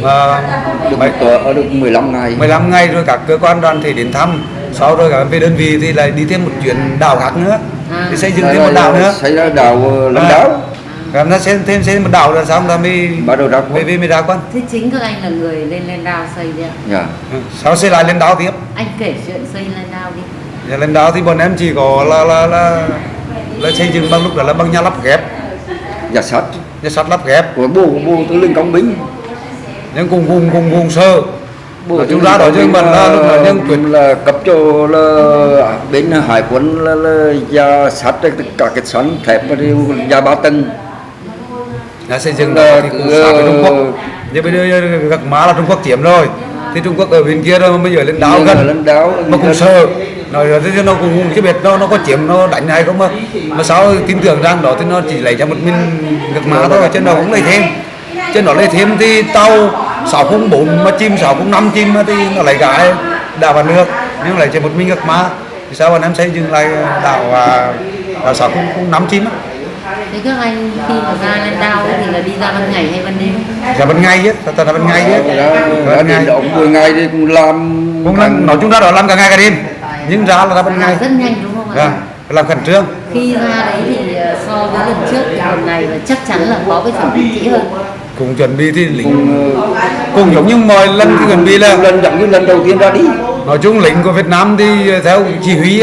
và được tuần ở được 15 ngày. 15 ngày rồi các cơ quan đoàn thể đến thăm. Sau rồi các em về đơn vị thì lại đi thêm một chuyến đảo khác nữa. À. thì xây dựng thêm một đảo nữa. xảy ra đảo À. đạo các em nó xây thêm xây một đảo rồi xong là mới bắt đầu ra về quân về mới ra quân thế chính các anh là người lên lên đao xây đấy ạ. Dạ. Ừ, sau xây lại lên đảo tiếp? Anh kể chuyện xây lên đao đi. Và lên đảo thì bọn em chỉ có là là là, là xây dựng bằng lúc đó là bằng nhà lắp ghép. Giả sắt. Nhà sắt lắp ghép. Của bộ bộ tư lệnh công binh. Nhưng cùng cùng cùng cùng sơ. Bộ chung lệnh ra đó binh mình là lúc là nhân quyền là cấp cho là bên hải quân là, là sắt tất cả cái sắn thép và giả ba tầng đã xây dựng Là đó thì cũng sát với Trung Quốc. Nhưng bây giờ gạc má là Trung Quốc chiếm rồi. Thì Trung Quốc ở bên kia rồi bây giờ lên đảo gần. lên đảo mà cũng sợ. Nói rồi thế nó cũng chưa biết nó nó có chiếm nó đánh hay không mà. Mà sao tin tưởng rằng đó thì nó chỉ lấy cho một mình gạc má thôi chứ nó cũng lấy thêm. Chứ nó lấy thêm thì tàu 604 mà chim 605 chim thì nó lấy cái đảo vào nước. Nhưng lại chỉ một mình gạc má thì sao bọn em xây dựng lại đảo và đảo 605 chim á thế các anh khi mà ra lên đao ấy thì là đi ra ban ngày hay ban đêm? Là ban ngày á thật là ban ngày á ra ban ngày. đó 10 ngày thì cũng làm cũng là nói chung ra đó làm cả ngày cả đêm. Nhưng ra là ra ban ngày. rất nhanh đúng không ạ? Làm khẩn trương. Khi ra đấy thì ờ, so với lần trước thì lần này là chắc chắn là có cái chuẩn bị kỹ hơn. Cùng chuẩn bị thì lính cùng cùng giống như mọi lần thì chuẩn bị là lần giống như lần đầu tiên ra đi. Nói chung lính của Việt Nam thì theo chỉ huy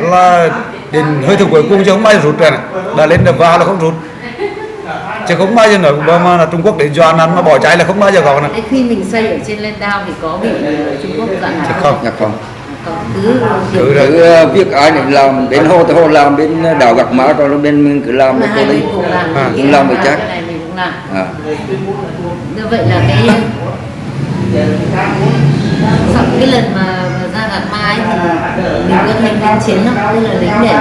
là đến hơi thở cuối cùng chứ không bao giờ rút rồi này. Đã lên được vào là không rút chứ không bao giờ nói mà là Trung Quốc để dọa ăn mà bỏ chạy là không bao giờ có này khi mình xây ở trên lên đao thì có bị Trung Quốc dặn Chứ hả không? dạ không. Cứ cứ cứ ờ, việc ai để làm bên hồ thì hồ làm bên đảo gạc má còn bên mình cứ làm hai cô đi À. Cũng làm được chắc. à. như vậy là cái sau cái lần mà ra gạt ma ấy thì mình có thêm lính chiến không tức là lính để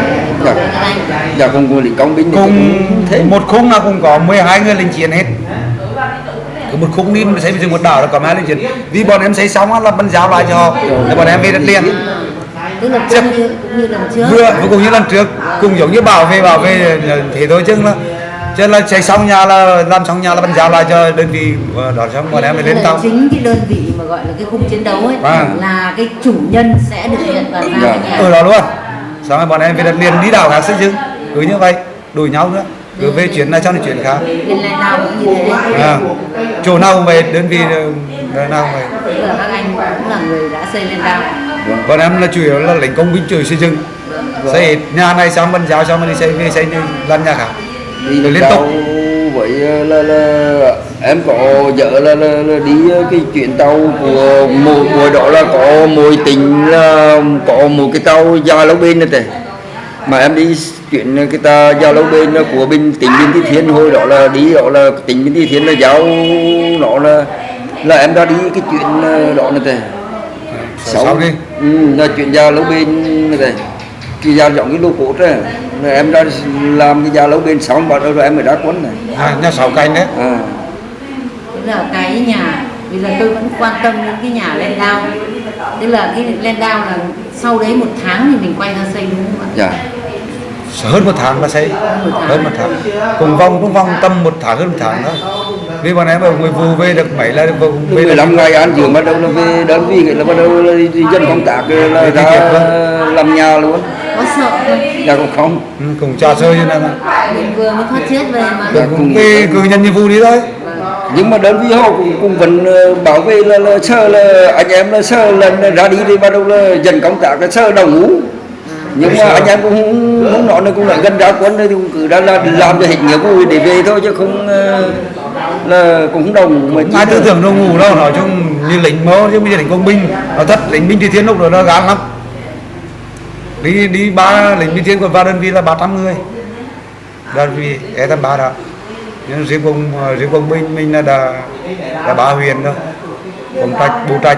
bảo vệ các anh. Dạ cùng cùng lính công binh cùng cũng thế. một khung là cũng có 12 người lính chiến hết. Cứ một khung đi mà xây dựng một đảo là có hai lính chiến. Vì bọn em xây xong á là bên giao lại cho họ để bọn em về đất liền. Tức là cũng như, cũng như lần trước. Vừa vừa cùng như lần trước cùng giống như bảo vệ bảo vệ thế thôi chứ là chứ là xây xong nhà là làm xong nhà là bàn giao lại cho đơn vị ờ, đó xong bọn em mới lên tàu. chính cái đơn vị mà gọi là cái khung chiến đấu ấy Vâng. là cái chủ nhân sẽ được nhận vào ra Dạ. ở đó luôn. Xong rồi bọn em về đất liền đi đảo khác xây dựng cứ như vậy đuổi nhau nữa. Cứ về chuyến này sang đến chuyến khác. bên lên nào cũng như thế. À, chỗ nào cũng về đơn vị ờ, nào cũng về các anh cũng là người đã xây lên đao bọn em là chủ yếu là lính công binh chủ xây dựng. Xây hết nhà này xong bàn giao xong rồi đi xây về xây lần nhà khác đi liên tục. vậy là, là em có vợ là, là, là đi cái chuyến tàu của một buổi đó là có mối tình là có một cái tàu dài lâu bên này thế mà em đi chuyện cái ta giao lâu bên của bên tỉnh biên Tý Thiên hồi đó là đi đó là tỉnh biên Tý Thiên là giao nó là là em đã đi cái chuyện đó này thế Sau đi. ừ, là chuyện giao lâu bên này thế cái giao giống cái lô cốt đấy Rồi em đã làm cái giao lâu bên xong bắt đầu rồi em mới đá quấn này. À, nhà sáu canh đấy. À. là cái nhà bây giờ tôi vẫn quan tâm đến cái nhà lên đao. Tức là cái lên đao là sau đấy một tháng thì mình quay ra xây đúng không ạ? Dạ. Hơn một tháng là xây. Hơn một tháng. Cùng vòng cũng vòng tầm một tháng hơn một tháng thôi vì bọn em ở người vụ về được mấy là về về được 15 ngày ăn dưỡng bắt đầu là về đơn vị là bắt đầu là dân công tác là ra làm nhà luôn có sợ không? Dạ cũng không. Ừ, cùng trò chơi như này mà. Mình vừa mới thoát chết về mà. Rồi cũng về cứ nhận nhiệm vụ đi thôi. Nhưng mà đơn vị họ cũng, cũng vẫn ờ, bảo vệ là, là sợ là anh em là sợ lần ra đi thì bắt đầu là dân công tác là sợ đầu ngủ. Nhưng mà anh em cũng không nói là cũng là gần ra quân thì cũng cứ đã là làm cho hết nghĩa vụ để về thôi chứ không ờ, là cũng không đồng. Mà ai tư tưởng đâu ngủ đâu nói chung như lính mơ chứ bây giờ lính công binh nó thật lính binh thì thiên lúc rồi nó gán lắm đi đi ba lính binh thiên của ba đơn vị là 300 người. Đơn vị e tầm ba đó. Nhưng riêng công riêng công binh mình là đã là ba huyện thôi công trạch bù trạch.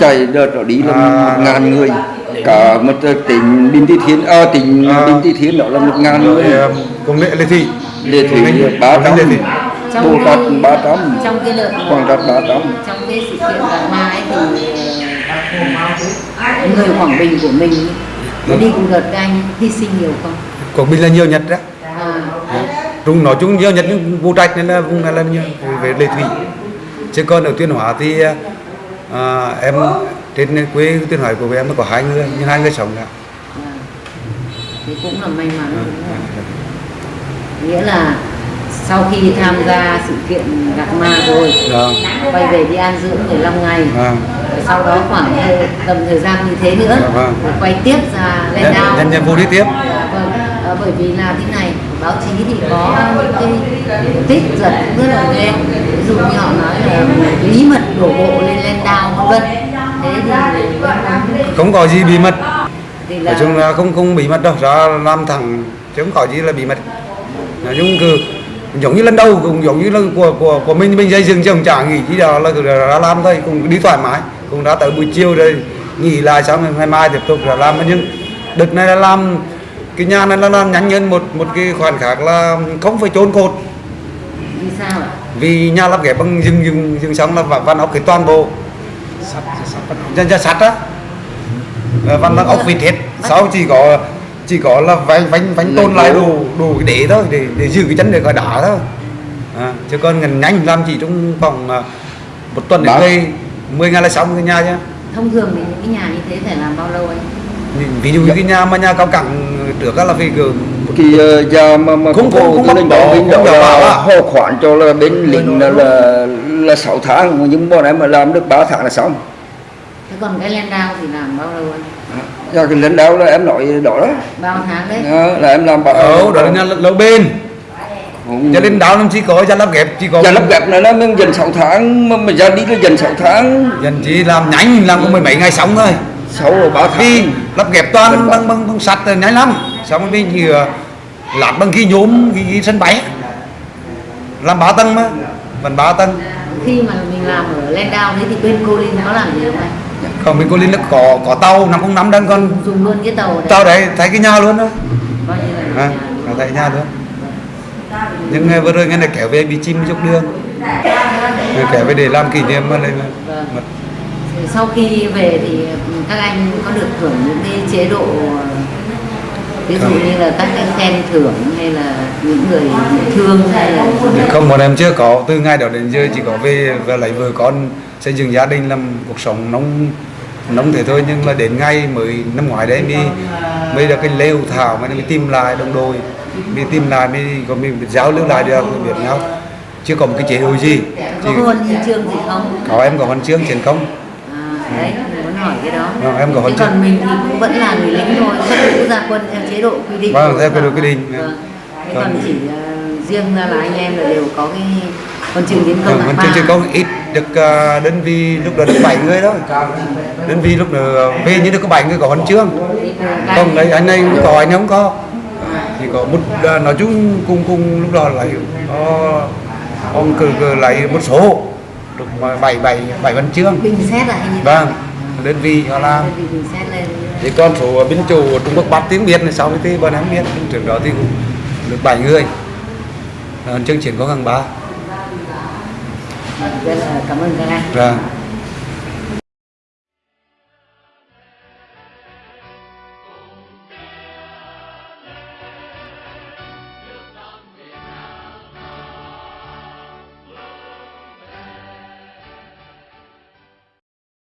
Chạy đợt đó đi là À. một ngàn người. Cả một tỉnh Đinh Thị Thiên à, tỉnh À. Đinh Thị Thiên đó là một ngàn người. ờ, cùng lệ lệ thị. Lệ Thị ba trăm. Tát cái- ba trăm. Quảng Đạt ba trăm. trong cái sự kiện gạc ma ấy thì ờ, người Quảng Bình của mình có đi cùng đợt các anh hy sinh nhiều không? Quảng Bình là nhiều nhất đó. À, Trung nói chung nhiều nhất nhưng Vũ Trạch nên là vùng này là nhiều về lệ thủy. Chứ còn ở Tuyên Hóa thì à, em trên quê Tuyên Hóa của em nó có hai người nhưng hai người sống cả à. thì cũng là may mắn đúng không? nghĩa là sau khi tham gia sự kiện gạc ma rồi quay về đi an dưỡng 15 ngày. À. Rồi sau đó khoảng tầm thời gian như thế nữa Dạ vâng. quay tiếp ra lên Nhân- đao. nhân nhiệm vụ đi tiếp. Dạ vâng. Ờ, bởi vì là thế này báo chí thì có những cái tích giật rất là ghê. Ví dụ như họ nói là bí mật đổ bộ lên lên đao vân vân. Thế thì không có gì bí mật. Là nói chung là không không bí mật đâu. Ra làm thẳng chứ không có gì là bí mật. Nói chung cứ giống như lần đầu cũng giống như là của của của mình mình xây dựng chứ không chả nghỉ chỉ đó là cứ ra làm thôi cũng đi thoải mái cũng đã tới buổi chiều rồi. Nghỉ lại xong ngày mai tiếp tục là làm. Nhưng đợt này là làm cái nhà này là làm nhanh hơn một một cái khoản khác là không phải trốn cột. Vì sao ạ? Vì nhà lắp ghép bằng dừng dừng dừng xong là văn ốc cái toàn bộ. Dân ra sắt. Á. Ờ, văn ốc vịt hết. Sau chỉ có chỉ có là vánh vánh vánh tôn lại đủ đủ cái đế thôi để để giữ cái chân để gọi đá thôi. À, chứ còn ngần nhanh làm chỉ trong vòng à, một tuần đến Đó. đây 10 ngày là xong cái nhà chứ. Thông thường thì những cái nhà như thế phải làm bao lâu anh? Ví dụ như cái nhà mà nhà cao cẳng trước là phải gửi thì uh, giờ mà mà Không- có không bảo không đó đảm bảo là á. họ khoản cho là bên lính là là, là 6 tháng nhưng bọn em mà làm được 3 tháng là xong. Thế còn cái lên đao thì làm bao lâu anh? Do cái lãnh đạo là em nói đó. Đó bao tháng đấy. Đó, là em làm bảo ở đó là lâu bên Không. cho nên đào làm chỉ có nhà lắp ghép chỉ có giờ lắp ghép này nó mới dần 6 tháng mà, mà ra đi là dần 6 tháng. Dần chỉ làm nhanh làm có mười mấy ngày xong thôi. 6 rồi 3 vì tháng. lắp ghép toàn bằng bằng bằng sắt rồi nhanh lắm. Xong rồi thì uh, lát bằng cái nhôm cái, cái sân bay. Làm ba tầng mà vẫn ba tầng. Khi mà mình làm ở lên đao đấy thì bên cô linh có làm gì không anh? Còn bên cô linh nó có có tàu năm không năm đang còn dùng luôn cái tàu đấy. Tàu đấy thấy cái nhà luôn đó. Coi như là à, nhà. nó thấy nhà luôn nhưng vừa rồi nghe này kéo về bị chim dốc đường. Rồi kéo về để làm kỷ niệm mà lại là Vâng. mà sau khi về thì các anh có được hưởng những cái chế độ ví dụ như là các cái khen thưởng hay là những người thương hay là không bọn em chưa có. Từ ngày đó đến giờ chỉ có về và lấy vợ con xây dựng gia đình làm cuộc sống nông nông thế thôi. Nhưng mà đến ngày mới năm ngoái đấy mới mới được cái hội thảo mới mới tìm lại đồng đội mới tìm lại mới có mình giao lưu lại được biết nhau chưa có một cái chế độ gì có huân chương gì không có em có huân chương chiến công à, đấy mình muốn hỏi cái đó Vâng, em có huân chương. còn mình thì cũng vẫn là người lính thôi xuất ngũ ra quân theo chế độ quy định Vâng, theo quy sở. định quy định. vâng. Thế Vâng. còn chỉ uh, riêng ra là anh em là đều có cái huân chương chiến công huân hạng chương chiến công ít được à, đơn vị lúc đó được bảy người thôi đơn vị lúc đó về như được có bảy người có huân chương không đấy anh này cũng có anh ấy không có chỉ có một à, nói chung cùng cùng lúc đó lại có ông cử cử lại một số được bảy bảy bảy văn chương. Bình xét như vâng đơn vị họ làm. Thì con số binh chủ Trung Quốc bắt tiếng Việt này sau cái thì bọn em biết trước đó thì cũng được bảy người. Huân chương chiến có hàng ba. Là cảm ơn các anh